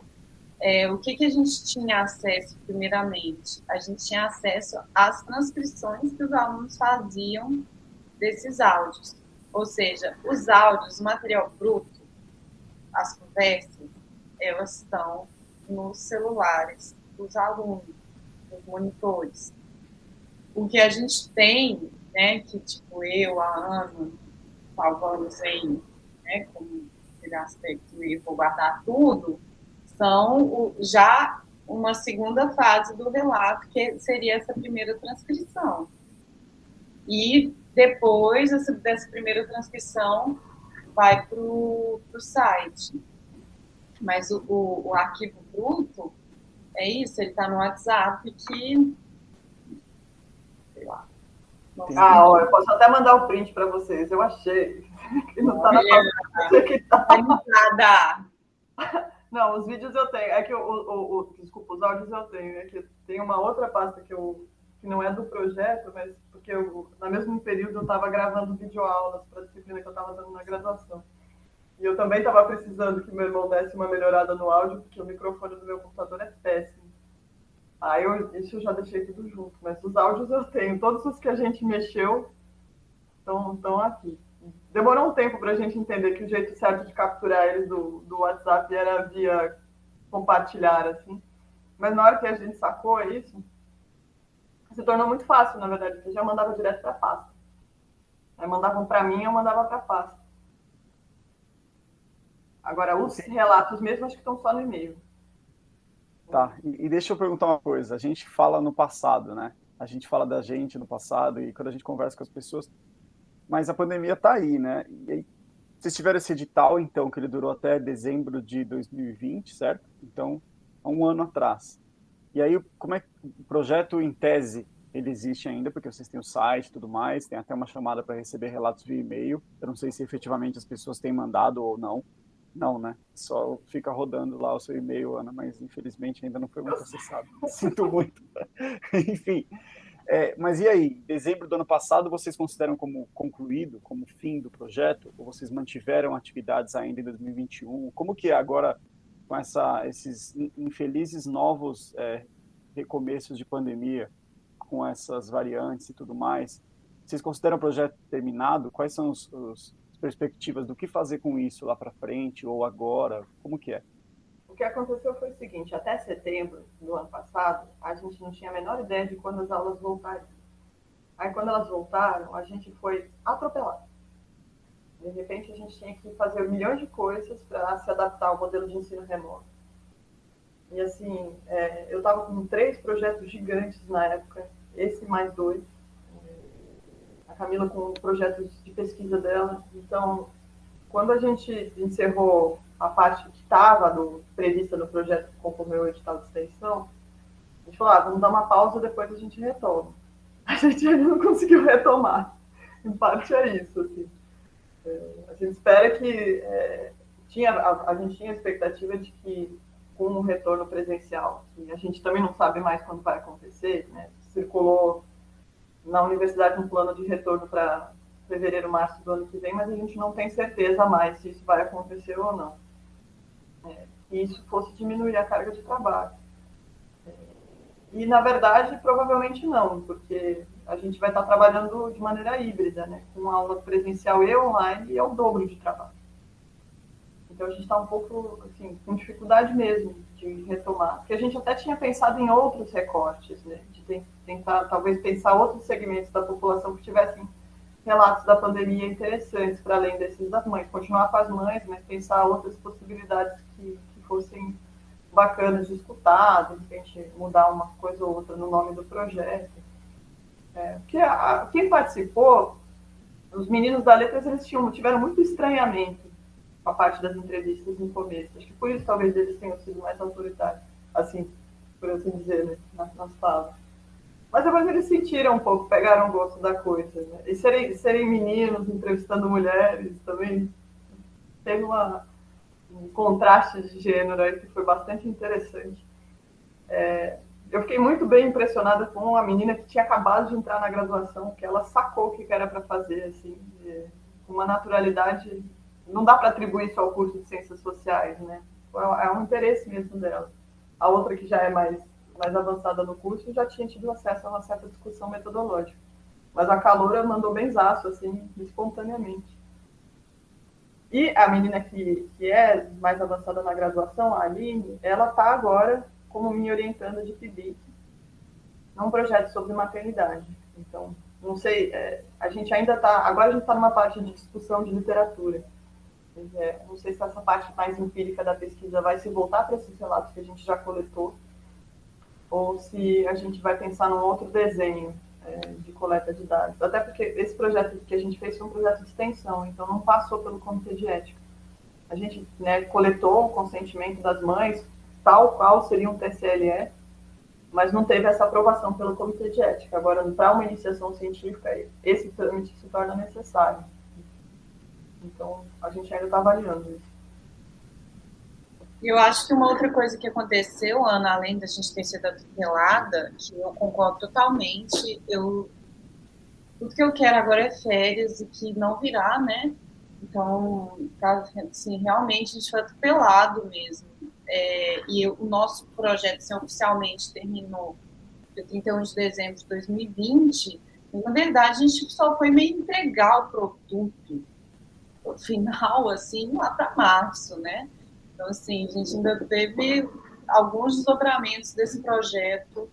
é, o que, que a gente tinha acesso, primeiramente? A gente tinha acesso às transcrições que os alunos faziam desses áudios. Ou seja, os áudios, o material bruto, as conversas, elas estão nos celulares dos alunos, nos monitores. O que a gente tem né, que tipo eu, a Ana, salvamos em, né, como aquele aspecto e vou guardar tudo, são o, já uma segunda fase do relato, que seria essa primeira transcrição. E depois dessa, dessa primeira transcrição vai para o site. Mas o, o, o, arquivo bruto é isso, ele está no WhatsApp que, lá, Ah, ó, eu posso até mandar o um print para vocês. Eu achei. Que não está na página. Que tá. Não, os vídeos eu tenho. É que o, o, o, desculpa, os áudios eu tenho. É que tem uma outra pasta que eu que não é do projeto, mas porque eu, no mesmo período eu estava gravando videoaulas para a disciplina que eu estava dando na graduação. E eu também estava precisando que meu irmão desse uma melhorada no áudio, porque o microfone do meu computador é péssimo. Aí eu, isso eu já deixei tudo junto, mas os áudios eu tenho. Todos os que a gente mexeu estão aqui. Demorou um tempo para a gente entender que o jeito certo de capturar eles do, do WhatsApp era via compartilhar, assim. Mas na hora que a gente sacou isso, se tornou muito fácil, na verdade, porque já mandava direto para a pasta. Aí mandavam para mim, eu mandava para a pasta. Agora, os relatos mesmo, acho que estão só no e-mail. Tá, e, e deixa eu perguntar uma coisa. A gente fala no passado, né? A gente fala da gente no passado e quando a gente conversa com as pessoas, mas a pandemia está aí, né? E aí, vocês tiveram esse edital, então, que ele durou até dezembro de 2020, certo? Então, há um ano atrás. E aí, como é que o projeto em tese ele existe ainda, porque vocês têm o site e tudo mais, tem até uma chamada para receber relatos via e-mail. Eu não sei se efetivamente as pessoas têm mandado ou não. Não, né? Só fica rodando lá o seu e-mail, Ana, mas infelizmente ainda não foi muito acessado. Sinto muito. Enfim, é, mas e aí, dezembro do ano passado, vocês consideram como concluído, como fim do projeto? Ou vocês mantiveram atividades ainda em 2021? Como que é agora, com essa, esses infelizes novos é, recomeços de pandemia, com essas variantes e tudo mais, vocês consideram o projeto terminado? Quais são os, os perspectivas do que fazer com isso lá para frente ou agora? Como que é? que aconteceu foi o seguinte: até setembro do ano passado, a gente não tinha a menor ideia de quando as aulas voltariam. Aí, quando elas voltaram, a gente foi atropelado. De repente, a gente tinha que fazer milhões de coisas para se adaptar ao modelo de ensino remoto. E, assim, é, eu estava com três projetos gigantes na época, esse mais dois. Camila com projetos de pesquisa dela. Então, quando a gente encerrou a parte que estava prevista no projeto conforme o edital de extensão, a gente falou, ah, vamos dar uma pausa, depois a gente retoma. A gente ainda não conseguiu retomar. Em parte é isso, assim. É, a gente espera que... É, tinha, a, a, gente tinha a expectativa de que com o retorno presencial, que a gente também não sabe mais quando vai acontecer, né? circulou na universidade um plano de retorno para fevereiro, março do ano que vem, mas a gente não tem certeza mais se isso vai acontecer ou não é, que isso fosse diminuir a carga de trabalho. É, e, na verdade, provavelmente não, porque a gente vai estar trabalhando de maneira híbrida, né? com aula presencial e online, e é o dobro de trabalho. Então, a gente está um pouco assim, com dificuldade mesmo de retomar. Porque a gente até tinha pensado em outros recortes, né? de tentar, talvez, pensar outros segmentos da população que tivessem relatos da pandemia interessantes, para além desses das mães. Continuar com as mães, mas pensar outras possibilidades que, que fossem bacanas de escutar, de repente mudar uma coisa ou outra no nome do projeto. É, porque a, quem participou, os meninos da Letras, eles tinham, tiveram muito estranhamento com a parte das entrevistas no começo. Acho que por isso talvez eles tenham sido mais autoritários, assim, por assim dizer, né, nas, nas falas. Mas depois eles sentiram um pouco, pegaram gosto da coisa. Né? E serem, serem meninos entrevistando mulheres também teve uma, um contraste de gênero aí que foi bastante interessante. É, eu fiquei muito bem impressionada com a menina que tinha acabado de entrar na graduação, que ela sacou o que era para fazer, assim, com uma naturalidade. Não dá para atribuir isso ao curso de ciências sociais, né? É um interesse mesmo dela. A outra que já é mais mais avançada no curso já tinha tido acesso a uma certa discussão metodológica. Mas a Caloura mandou benzaço, assim, espontaneamente. E a menina que, que é mais avançada na graduação, a Aline, ela está agora como minha orientanda de PIBIC num projeto sobre maternidade. Então, não sei, é, a gente ainda está, agora a gente está numa parte de discussão de literatura. É, não sei se essa parte mais empírica da pesquisa vai se voltar para esses relatos que a gente já coletou, ou se a gente vai pensar num outro desenho é, de coleta de dados. Até porque esse projeto que a gente fez foi um projeto de extensão, então não passou pelo comitê de ética. A gente né, coletou o consentimento das mães, tal qual seria um TCLE, mas não teve essa aprovação pelo Comitê de Ética. Agora, para uma iniciação científica, esse trâmite se torna necessário. Então, a gente ainda está avaliando isso. Eu acho que uma outra coisa que aconteceu, Ana, além da gente ter sido atropelada, que eu concordo totalmente, eu tudo que eu quero agora é férias e que não virá, né? Então, tá, assim, realmente a gente foi atropelado mesmo. É, e eu, o nosso projeto assim, oficialmente terminou dia 31 de dezembro de 2020. E, na verdade, a gente só foi meio entregar o produto no final, assim, lá para março, né? Então, assim, a gente ainda teve alguns desdobramentos desse projeto.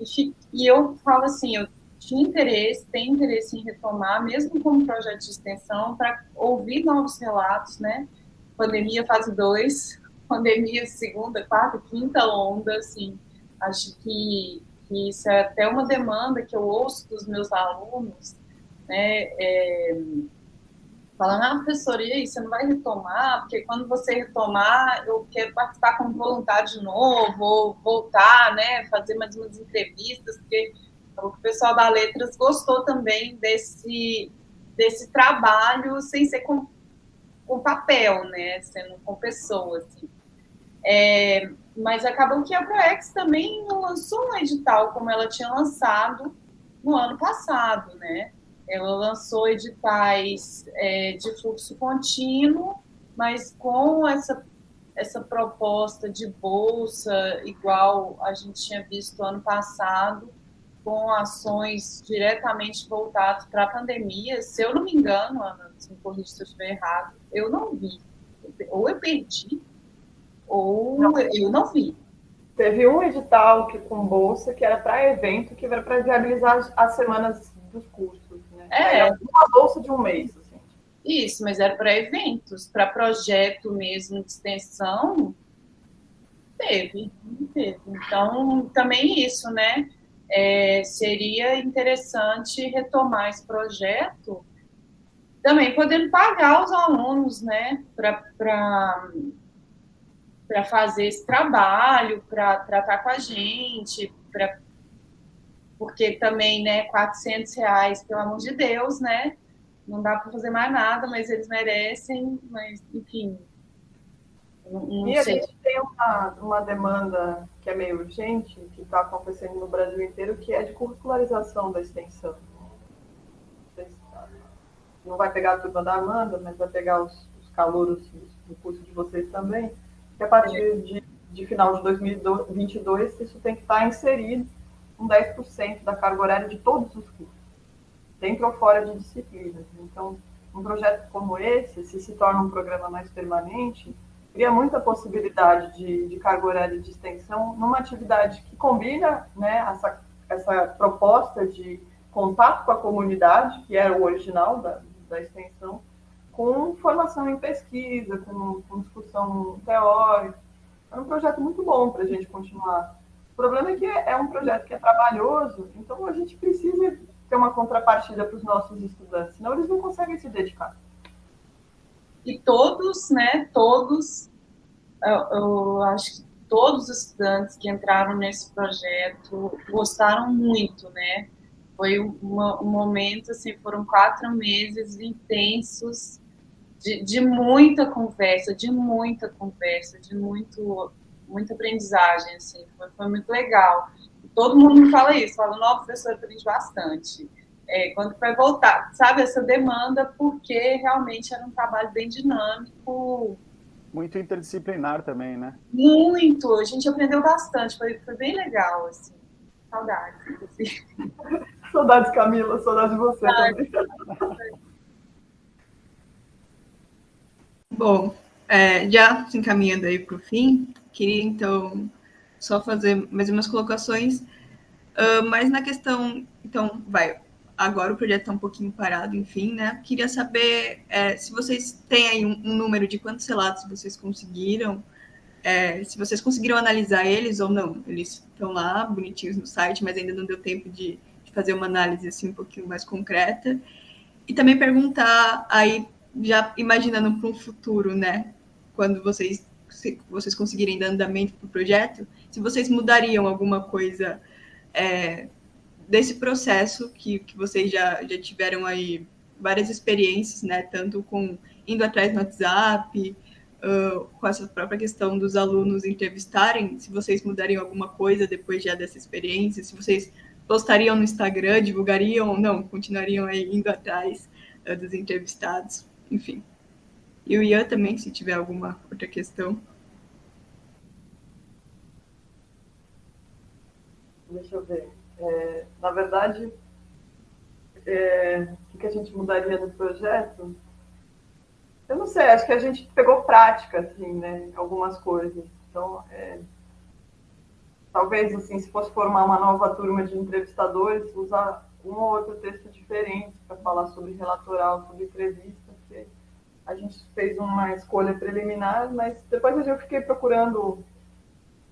E, e eu falo assim, eu tinha interesse, tem interesse em retomar, mesmo como projeto de extensão, para ouvir novos relatos, né? Pandemia fase 2, pandemia segunda, quarta, quinta onda, assim, acho que, que isso é até uma demanda que eu ouço dos meus alunos, né? É, falando, ah, professora, e aí, você não vai retomar? Porque quando você retomar, eu quero participar como voluntário de novo, ou voltar, né, fazer mais umas entrevistas, porque o pessoal da Letras gostou também desse, desse trabalho sem ser com, com papel, né? Sendo com pessoas. Assim. É, mas acabou que a ProEx também lançou um edital como ela tinha lançado no ano passado, né? Ela lançou editais é, de fluxo contínuo, mas com essa, essa proposta de bolsa, igual a gente tinha visto ano passado, com ações diretamente voltadas para a pandemia. Se eu não me engano, Ana, se me corrija se eu estiver errado, eu não vi. Ou eu perdi, ou não. eu não vi. Teve um edital que, com bolsa que era para evento, que era para viabilizar as semanas dos cursos. Né? É. Era uma bolsa de um mês. Assim. Isso, mas era para eventos, para projeto mesmo de extensão. Teve, teve. Então, também isso, né? é, seria interessante retomar esse projeto, também podendo pagar os alunos, né, para fazer esse trabalho, para tratar com a gente, pra, porque também, né, 400 reais, pelo amor de Deus, né, não dá para fazer mais nada, mas eles merecem, mas, enfim, não, e a gente tem uma, uma demanda que é meio urgente, que está acontecendo no Brasil inteiro, que é de curricularização da extensão. Não vai pegar a turma da Amanda, mas vai pegar os, os calouros do curso de vocês também, que a partir de, de final de 2022, isso tem que estar inserido com 10% da carga horária de todos os cursos, dentro ou fora de disciplinas. Então, um projeto como esse, se se torna um programa mais permanente, cria muita possibilidade de, de carga horária de extensão numa atividade que combina né, essa, essa proposta de contato com a comunidade, que era o original da, da extensão, com formação em pesquisa, com, com discussão teórica. É um projeto muito bom para a gente continuar. O problema é que é, um projeto que é trabalhoso, então a gente precisa ter uma contrapartida para os nossos estudantes, senão eles não conseguem se dedicar. E todos, né, todos, eu, eu, acho que todos os estudantes que entraram nesse projeto gostaram muito, né, foi um momento, assim, foram quatro meses intensos de, de muita conversa, de muita conversa, de muito, muita aprendizagem, assim, foi, foi muito legal. Todo mundo me fala isso, fala, não, professor, aprendi bastante é, quando vai voltar, sabe, essa demanda, porque realmente era um trabalho bem dinâmico. Muito interdisciplinar também, né? Muito, a gente aprendeu bastante, foi, foi bem legal, assim. Saudades. Assim. saudades, Camila, saudades de você saudades. também. Bom, é, já se encaminhando aí para o fim, queria então só fazer mais umas colocações, uh, mas na questão, então, vai, agora o projeto está um pouquinho parado, enfim, né? Queria saber é, se vocês têm aí um, um, número de quantos relatos vocês conseguiram, é, se vocês conseguiram analisar eles ou não. Eles estão lá, bonitinhos no site, mas ainda não deu tempo de, de fazer uma análise assim um pouquinho mais concreta. E também perguntar aí, já imaginando para um futuro, né? Quando vocês se vocês conseguirem dar andamento para o projeto, se vocês mudariam alguma coisa é, desse processo que, que vocês já, já tiveram aí várias experiências, né? Tanto com indo atrás no WhatsApp, uh, com essa própria questão dos alunos entrevistarem, se vocês mudariam alguma coisa depois já dessa experiência, se vocês postariam no Instagram, divulgariam ou não, continuariam aí indo atrás uh, dos entrevistados, enfim. E o Ian também, se tiver alguma outra questão. Deixa eu ver. É, na verdade, é, o que a gente mudaria no projeto? Eu não sei, acho que a gente pegou prática, assim, né? Algumas coisas. Então, é, talvez, assim, se fosse formar uma nova turma de entrevistadores, usar um ou outro texto diferente para falar sobre relatoral, sobre entrevista, a gente fez uma escolha preliminar, mas depois eu fiquei procurando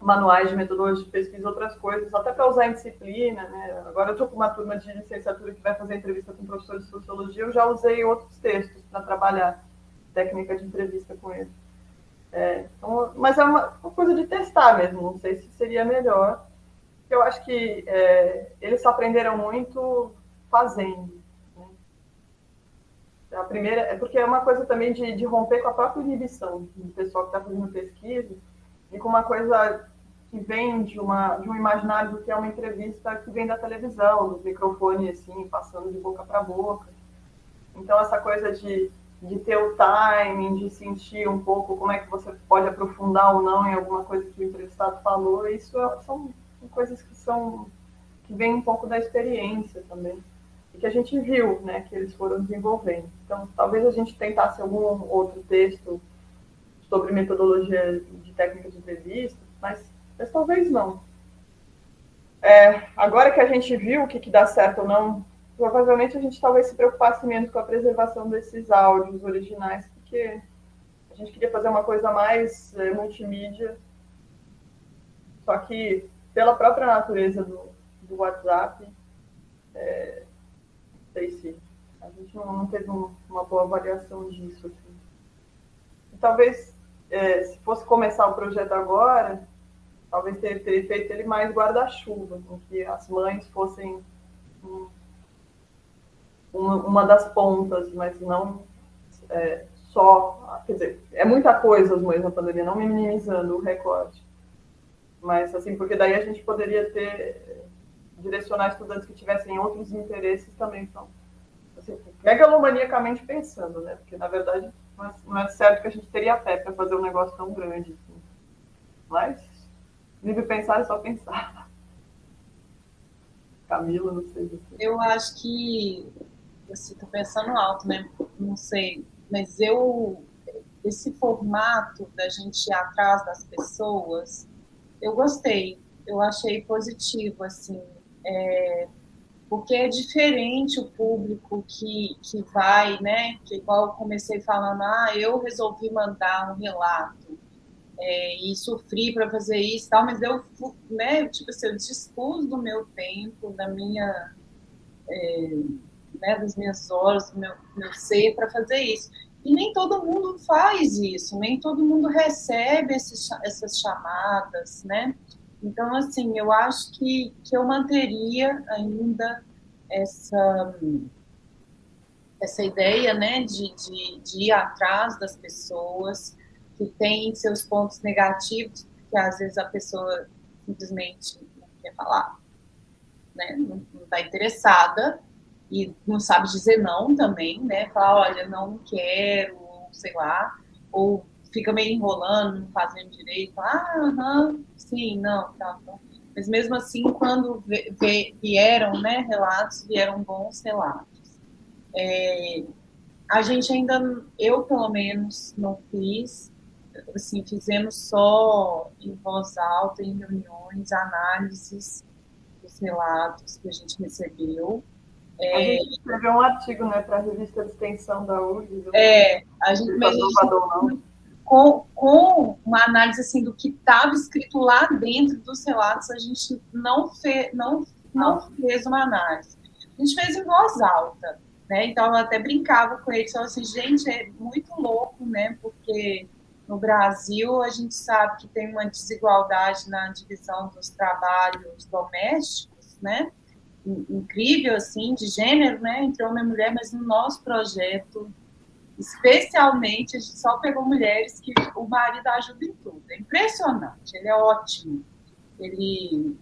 manuais de metodologia de pesquisa, outras coisas, até para usar em disciplina, né? Agora eu estou com uma turma de licenciatura que vai fazer entrevista com professores de sociologia, eu já usei outros textos para trabalhar técnica de entrevista com eles. É, então, mas é uma, uma, coisa de testar mesmo, não sei se seria melhor. Eu acho que é, eles aprenderam muito fazendo. A primeira é porque é uma coisa também de, de romper com a própria inibição do pessoal que está fazendo pesquisa e com uma coisa que vem de, uma, de um imaginário do que é uma entrevista que vem da televisão, do microfone assim, passando de boca para boca. Então, essa coisa de de ter o timing, de sentir um pouco como é que você pode aprofundar ou não em alguma coisa que o entrevistado falou, isso é, são coisas que são que vem um pouco da experiência também e que a gente viu, né, que eles foram desenvolvendo. Então, talvez a gente tentasse algum outro texto sobre metodologia de técnica de entrevista, mas, mas talvez não. É, agora que a gente viu o que, que dá certo ou não provavelmente a gente talvez se preocupasse menos com a preservação desses áudios originais, porque a gente queria fazer uma coisa mais é, multimídia, só que pela própria natureza do, do WhatsApp, é, sei se a gente não, não teve um, uma boa avaliação disso. Assim. Talvez, é, se fosse começar o projeto agora, talvez teria, teria feito ele mais guarda-chuva, em que as mães fossem um, uma, uma das pontas, mas não é, só. Quer dizer, é muita coisa as mães na pandemia, não minimizando o recorte. Mas, assim, porque daí a gente poderia ter. Direcionar estudantes que tivessem outros interesses também. Então, assim, megalomaniacamente pensando, né? Porque, na verdade, não é certo que a gente teria pé para fazer um negócio tão grande. Assim. Mas, livre pensar é só pensar. Camila, não sei. Você. Eu acho que assim, tô pensando alto, né? Não sei, mas eu esse formato da gente ir atrás das pessoas, eu gostei, eu achei positivo, assim, é, porque é diferente o público que, que vai, né? Que igual eu comecei falando, ah, eu resolvi mandar um relato é, e sofri para fazer isso, tal, mas eu, né? Tipo assim, eu dispus do meu tempo, da minha é, né, das minhas horas, do meu, meu ser para fazer isso. E nem todo mundo faz isso, nem todo mundo recebe esses, essas chamadas, né? Então, assim, eu acho que, que eu manteria ainda essa, essa ideia, né, de, de, de ir atrás das pessoas que têm seus pontos negativos, porque às vezes a pessoa simplesmente não quer falar, né, não está interessada, e não sabe dizer não também, né? Falar, olha, não quero, sei lá, ou fica meio enrolando, não fazendo direito, ah, aham, sim, não, tá, tá. Mas mesmo assim, quando vieram né, relatos, vieram bons relatos. É, a gente ainda, eu pelo menos, não fiz, assim, fizemos só em voz alta, em reuniões, análises dos relatos que a gente recebeu. É, a gente escreveu um artigo né, para a revista de extensão da URGS. É, a gente, mas com, com uma análise assim, do que estava escrito lá dentro dos relatos, a gente não, fe, não, não ah. fez uma análise. A gente fez em voz alta, né? Então eu até brincava com eles, falava assim, gente, é muito louco, né? Porque no Brasil, a gente sabe que tem uma desigualdade na divisão dos trabalhos domésticos, né? Incrível, assim, de gênero, né? Entre homem e mulher, mas no nosso projeto, especialmente, a gente só pegou mulheres que o marido ajuda em tudo. É impressionante, ele é ótimo. Ele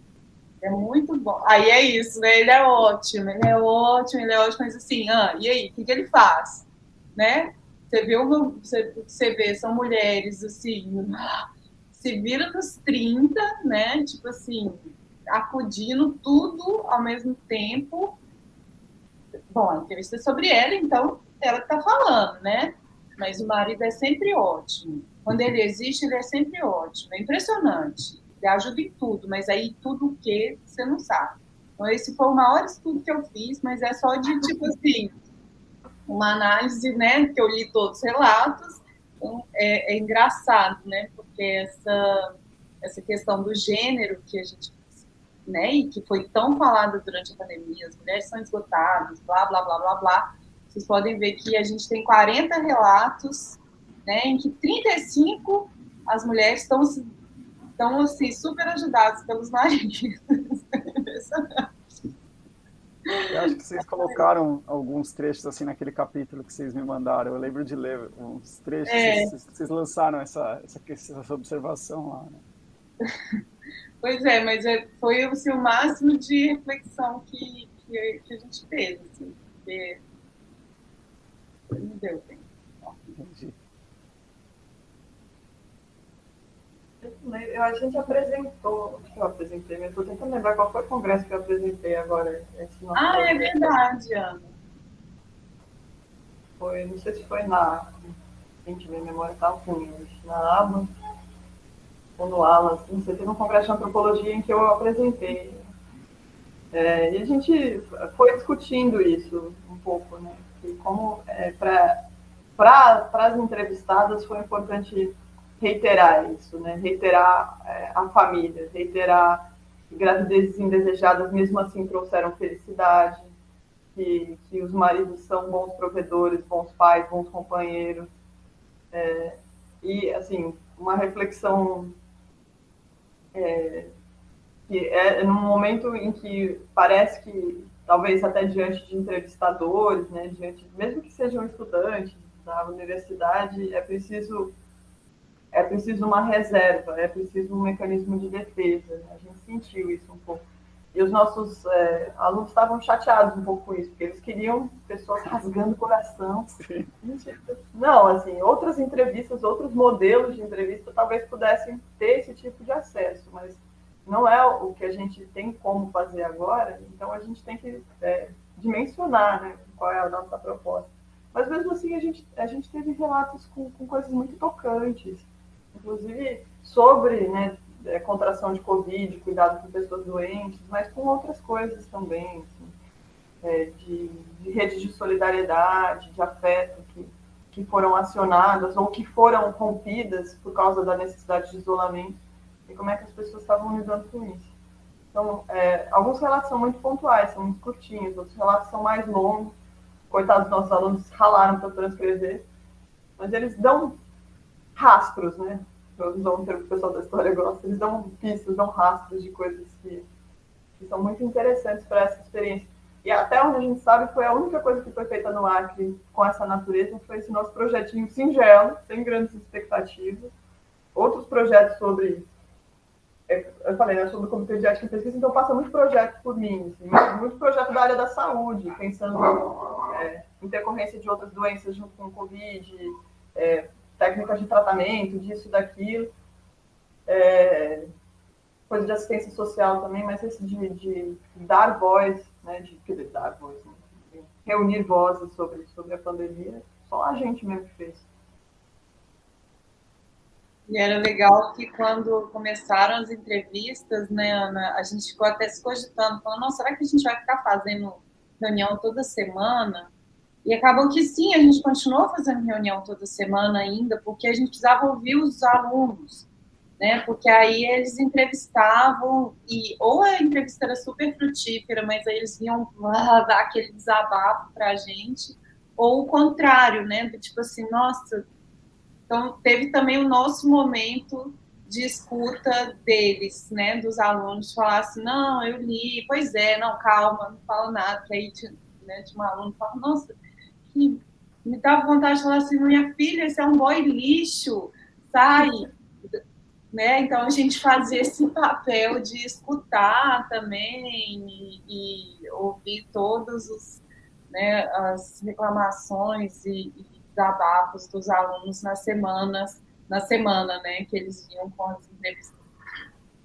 é muito bom. Aí é isso, né? Ele é ótimo, ele é ótimo, ele é ótimo, mas assim, ah, e aí, o que, que ele faz? Né? Você vê, uma, você, você vê, são mulheres, assim, se vira nos 30, né? Tipo assim, acudindo tudo ao mesmo tempo. Bom, a entrevista é sobre ela, então ela que tá falando, né? Mas o marido é sempre ótimo. Quando ele existe, ele é sempre ótimo. É impressionante. Ele ajuda em tudo, mas aí tudo o que você não sabe. Então, esse foi o maior estudo que eu fiz, mas é só de, tipo assim, uma análise, né, que eu li todos os relatos, então é, é, engraçado, né, porque essa, essa questão do gênero que a gente, né, e que foi tão falada durante a pandemia, as mulheres são esgotadas, blá, blá, blá, blá, blá, vocês podem ver que a gente tem 40 relatos, né, em que 35 as mulheres estão, estão assim, super ajudadas pelos maridos. Eu acho que vocês colocaram alguns trechos assim naquele capítulo que vocês me mandaram. Eu lembro de ler uns trechos. É. Vocês, vocês, lançaram essa, essa, essa observação lá, né? Pois é, mas é, foi assim, o máximo de reflexão que, que, que a gente teve, assim, porque não deu tempo. Entendi. Eu, a gente apresentou, acho que eu apresentei, mas estou tentando lembrar qual foi o congresso que eu apresentei agora. ah, é verdade, Ana. Foi, não sei se foi na. Gente, minha memória está ruim hoje. Na ABA ou no ALAS, não sei, teve um congresso de antropologia em que eu apresentei. É, e a gente foi discutindo isso um pouco, né? Como é, para as entrevistadas foi importante reiterar isso, né? Reiterar é, a família, reiterar que gravidezes indesejadas mesmo assim trouxeram felicidade, que, que os maridos são bons provedores, bons pais, bons companheiros. É, e, assim, uma reflexão é, que é num momento em que parece que, talvez até diante de entrevistadores, né, diante, mesmo que sejam estudantes da universidade, é preciso é preciso uma reserva, é preciso um mecanismo de defesa. Né? A gente sentiu isso um pouco. E os nossos é, alunos estavam chateados um pouco com isso, porque eles queriam pessoas rasgando o coração. Não, assim, outras entrevistas, outros modelos de entrevista talvez pudessem ter esse tipo de acesso, mas não é o que a gente tem como fazer agora, então a gente tem que é, dimensionar né, qual é a nossa proposta. Mas mesmo assim, a gente, a gente teve relatos com, com coisas muito tocantes inclusive sobre né, é, contração de Covid, cuidado com pessoas doentes, mas com outras coisas também, assim, é, de, de redes de solidariedade, de afeto que, que foram acionadas ou que foram rompidas por causa da necessidade de isolamento e como é que as pessoas estavam lidando com isso. Então, é, alguns relatos são muito pontuais, são muito curtinhos, outros relatos são mais longos. Coitados dos nossos alunos ralaram para transcrever, mas eles dão rastros, né? Um termo que o pessoal da história gosta, eles dão pistas, dão rastros de coisas que, que são muito interessantes para essa experiência. E até onde a gente sabe, foi a única coisa que foi feita no Acre com essa natureza, foi esse nosso projetinho singelo, sem grandes expectativas. Outros projetos sobre eu falei, né, sobre o Comitê de Ética e Pesquisa, então passa muito projeto por mim, assim, muito projeto da área da saúde, pensando é, intercorrência de outras doenças junto com o Covid, é, técnicas de tratamento, disso, daquilo. É, coisa de assistência social também, mas esse de, de dar voz, né, de, quer dar voz, né, reunir vozes sobre, sobre a pandemia, só a gente mesmo fez. E era legal que quando começaram as entrevistas, né, Ana, a gente ficou até se cogitando, falando, nossa, será que a gente vai ficar fazendo reunião toda semana? E acabou que sim, a gente continuou fazendo reunião toda semana ainda, porque a gente precisava ouvir os alunos, né? Porque aí eles entrevistavam e ou a entrevista era super frutífera, mas aí eles vinham dar aquele desabafo para a gente, ou o contrário, né? Tipo assim, nossa, Então, teve também o nosso momento de escuta deles, né, dos alunos, falar assim, não, eu li, pois é, não, calma, não fala nada, que aí tinha, né, tinha um aluno fala, nossa, que me dava vontade de falar assim, minha filha, esse é um boy lixo, sai, né, então a gente fazia esse papel de escutar também e, e ouvir todos os, né, as reclamações e, e desabafos dos alunos nas semanas na semana, né? Que eles vinham com as entrevistas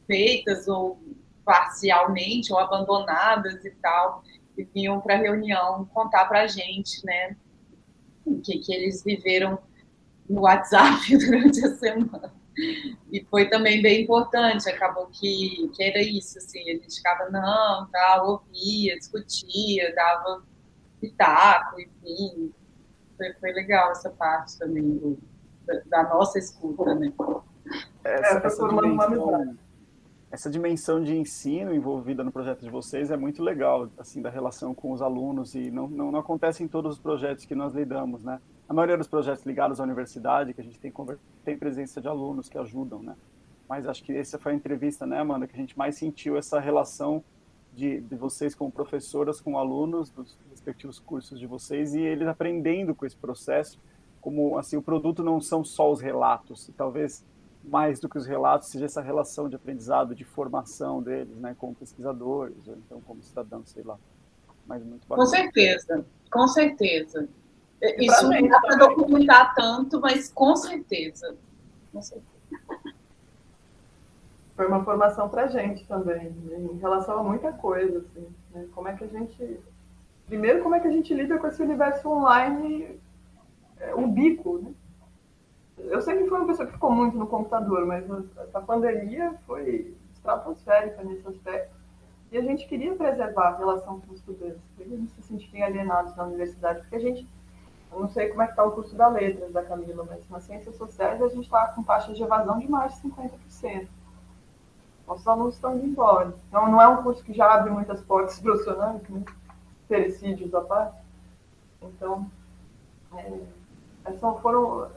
feitas ou parcialmente ou abandonadas e tal, e vinham para a reunião contar para a gente, né? O que, que eles viveram no WhatsApp durante a semana. E foi também bem importante, acabou que, que era isso, assim, a gente ficava, não, tal, ouvia, discutia, dava pitaco, enfim. Foi, foi legal essa parte também do, da nossa escuta, né? Essa, é, essa, dimensão, essa dimensão de ensino envolvida no projeto de vocês é muito legal, assim, da relação com os alunos, e não, não, não acontece em todos os projetos que nós lidamos, né? A maioria dos projetos ligados à universidade, que a gente tem, tem presença de alunos que ajudam, né? Mas acho que essa foi a entrevista, né, Amanda, que a gente mais sentiu essa relação de, de vocês como professoras com alunos dos respectivos cursos de vocês e eles aprendendo com esse processo como assim o produto não são só os relatos, e talvez mais do que os relatos seja essa relação de aprendizado, de formação deles, né, como pesquisadores ou então como cidadãos, sei lá. Mas muito bacana. Com certeza, com certeza. Isso não dá para documentar tanto, mas com certeza. com certeza. Foi uma formação para a gente também, em relação a muita coisa. Assim, né? Como é que a gente. Primeiro, como é que a gente lida com esse universo online é, um bico, né? Eu sempre fui uma pessoa que ficou muito no computador, mas essa pandemia foi estratosférica nesse aspecto. E a gente queria preservar a relação com os estudantes, para eles não se sentirem alienados na universidade, porque a gente, eu não sei como é que está o curso da letras da Camila, mas nas ciências sociais a gente está com taxas de evasão de mais de 50%. Nossos alunos estão indo embora. Então, não é um curso que já abre muitas portas profissionais, né? Pericídios à parte. Então, é, são, foram,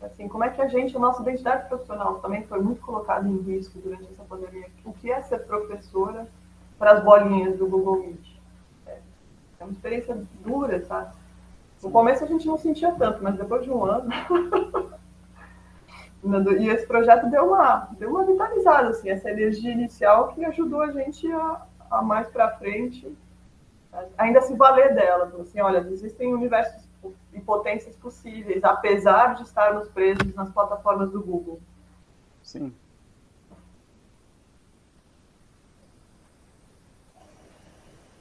assim, como é que a gente, a nossa identidade profissional também foi muito colocada em risco durante essa pandemia. O que é ser professora para as bolinhas do Google Meet? É, é uma experiência dura, sabe? No começo a gente não sentia tanto, mas depois de um ano... e esse projeto deu uma, deu uma vitalizada, assim, essa energia inicial que ajudou a gente a, a mais para frente ainda se valer dela. Assim, olha, existem universos e potências possíveis, apesar de estarmos presos nas plataformas do Google. Sim.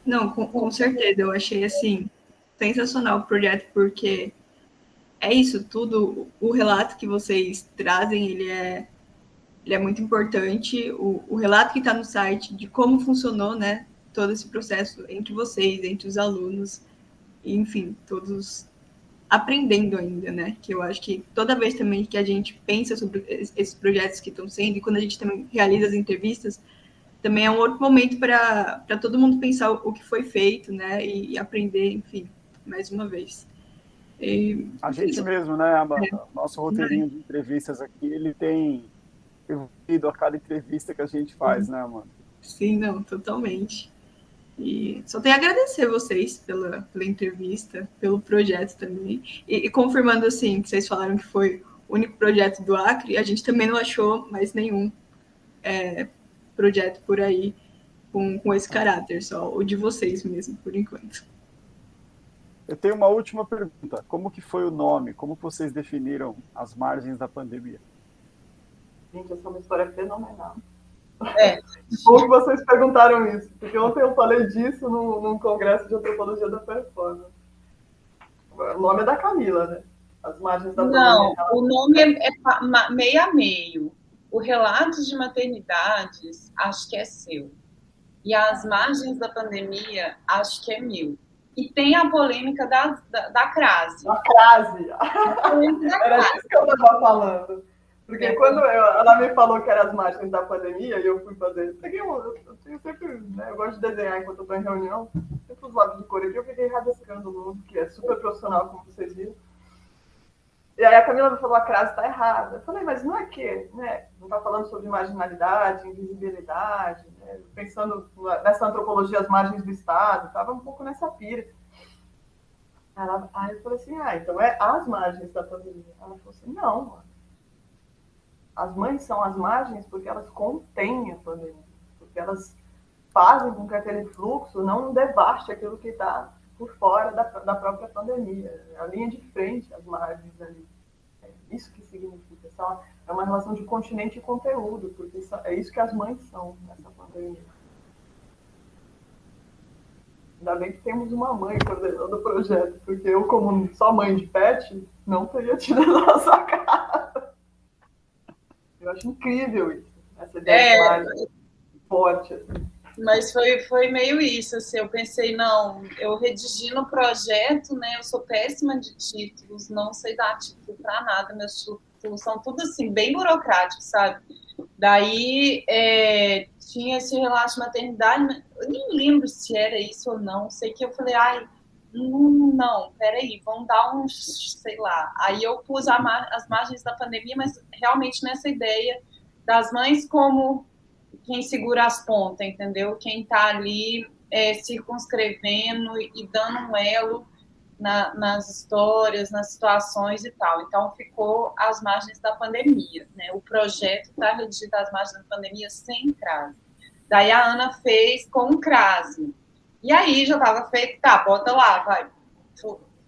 Não, com, com certeza. Eu achei assim sensacional o projeto porque é isso tudo. O relato que vocês trazem, ele é ele é muito importante. O, o relato que está no site de como funcionou, né, todo esse processo entre vocês, entre os alunos, enfim, todos aprendendo ainda, né? Que eu acho que toda vez também que a gente pensa sobre esses projetos que estão sendo, e quando a gente também realiza as entrevistas, também é um outro momento para todo mundo pensar o, que foi feito, né? E, e aprender, enfim, mais uma vez. E, a gente mesmo, né? É. Nosso roteirinho de entrevistas aqui, ele tem evoluído a cada entrevista que a gente faz, uhum. né, mano? Sim, não, totalmente. E só tenho a agradecer vocês pela, pela entrevista, pelo projeto também. E, e, confirmando assim, que vocês falaram que foi o único projeto do Acre, a gente também não achou mais nenhum é, projeto por aí com, com esse caráter, só o de vocês mesmo, por enquanto. Eu tenho uma última pergunta. Como que foi o nome? Como vocês definiram as margens da pandemia? Gente, essa é uma história fenomenal. É. Bom que vocês perguntaram isso, porque ontem eu falei disso num, num congresso de antropologia da performance. O nome é da Camila, né? As margens da Não, o nome é, é meio a meio. O relato de maternidades, acho que é seu. E as margens da pandemia, acho que é mil. E tem a polêmica da, da, da crase. Da crase. Era disso que eu estava falando. Porque quando eu, ela me falou que era as margens da pandemia, e eu fui fazer. Peguei um. Eu, eu sempre. Né, eu gosto de desenhar enquanto eu estou em reunião. Sempre os lápis de cor aqui, eu fiquei rabiscando o mundo, que é super profissional, como vocês viram. E aí a Camila falou, a crase está errada. Eu falei, mas não é que, né? Não está falando sobre marginalidade, invisibilidade, né? pensando nessa antropologia as margens do Estado, estava um pouco nessa pira. Ela, aí eu falei assim, ah, então é as margens da pandemia. Ela falou assim, não. As mães são as margens porque elas contêm a pandemia, porque elas fazem com que aquele fluxo não devaste aquilo que está por fora da, da própria pandemia. A linha de frente, as margens ali. É isso que significa. É uma relação de continente e conteúdo, porque é isso que as mães são nessa pandemia. Ainda bem que temos uma mãe coordenando o projeto, porque eu, como só mãe de pet, não teria tido essa cara. Eu acho incrível isso, essa ideia é... forte. Assim. Mas foi, foi meio isso, assim, eu pensei, não, eu redigi no projeto, né, eu sou péssima de títulos, não sei dar título para nada, meus títulos são tudo assim, bem burocráticos, sabe? Daí é, tinha esse relato de maternidade, eu nem lembro se era isso ou não, sei que eu falei, ai, hum, não, peraí, vamos dar um, sei lá. Aí eu pus mar, as margens da pandemia, mas realmente nessa ideia das mães como quem segura as pontas, entendeu? Quem está ali é, circunscrevendo e dando um elo na, nas histórias, nas situações e tal. Então, ficou às margens da pandemia. Né? O projeto está redigido às margens da pandemia sem crase. Daí a Ana fez com crase. E aí já estava feito, tá, bota lá, vai,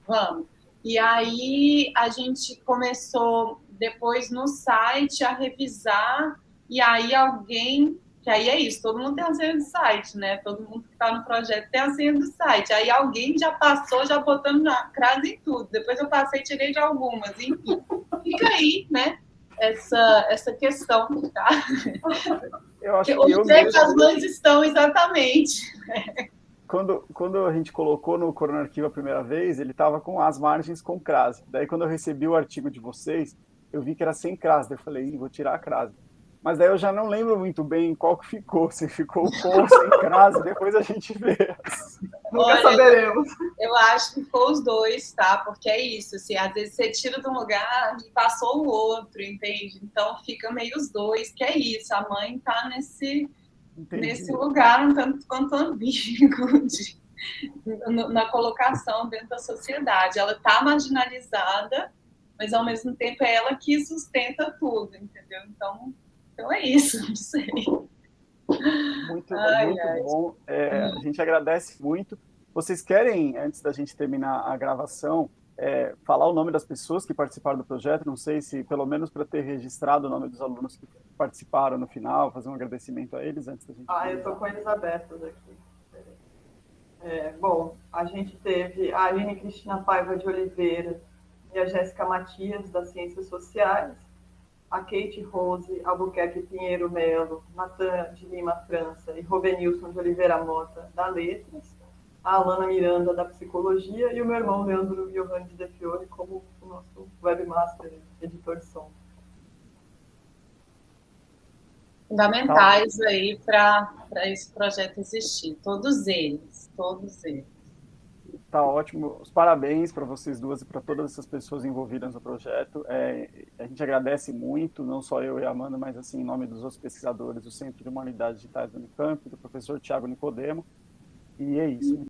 vamos. E aí a gente começou depois no site a revisar, e aí alguém que aí é isso, todo mundo tem a senha do site, né? Todo mundo que está no projeto tem a senha do site. Aí alguém já passou, já botando na crase em tudo. Depois eu passei e tirei de algumas, enfim. Fica aí, né? Essa, essa questão, tá? Eu acho que Onde eu é que as mães estão exatamente? Quando, quando a gente colocou no Corona Arquivo a primeira vez, ele estava com as margens com crase. Daí, quando eu recebi o artigo de vocês, eu vi que era sem crase. Daí eu falei, vou tirar a crase. Mas daí eu já não lembro muito bem qual que ficou, se ficou com ou sem crase, depois a gente vê. Nunca Olha, saberemos. Eu acho que ficou os dois, tá? Porque é isso, assim, às vezes você tira de um lugar e passou o outro, entende? Então fica meio os dois, que é isso, a mãe tá nesse, nesse lugar um tanto quanto ambíguo de, na colocação dentro da sociedade. Ela tá marginalizada, mas ao mesmo tempo é ela que sustenta tudo, entendeu? Então então é isso, não sei. Muito, ai, muito ai. bom. É, a gente agradece muito. Vocês querem, antes da gente terminar a gravação, é, falar o nome das pessoas que participaram do projeto? Não sei se, pelo menos para ter registrado o nome dos alunos que participaram no final, fazer um agradecimento a eles antes da gente. Ah, eu estou com eles abertos aqui. É, bom, a gente teve a Aline Cristina Paiva de Oliveira e a Jéssica Matias, das Ciências Sociais, a Kate Rose Albuquerque Pinheiro Melo, Natan de Lima França e Robenilson de Oliveira Mota, da Letras, a Alana Miranda, da Psicologia, e o meu irmão Leandro Giovanni de Fiore, como o nosso webmaster, editor de som. Fundamentais aí para esse projeto existir, todos eles, todos eles. Tá ótimo. Os parabéns para vocês duas e para todas essas pessoas envolvidas no projeto. É, a gente agradece muito, não só eu e a Amanda, mas assim, em nome dos outros pesquisadores do Centro de Humanidades Digitais do Unicamp, do professor Tiago Nicodemo. E é isso.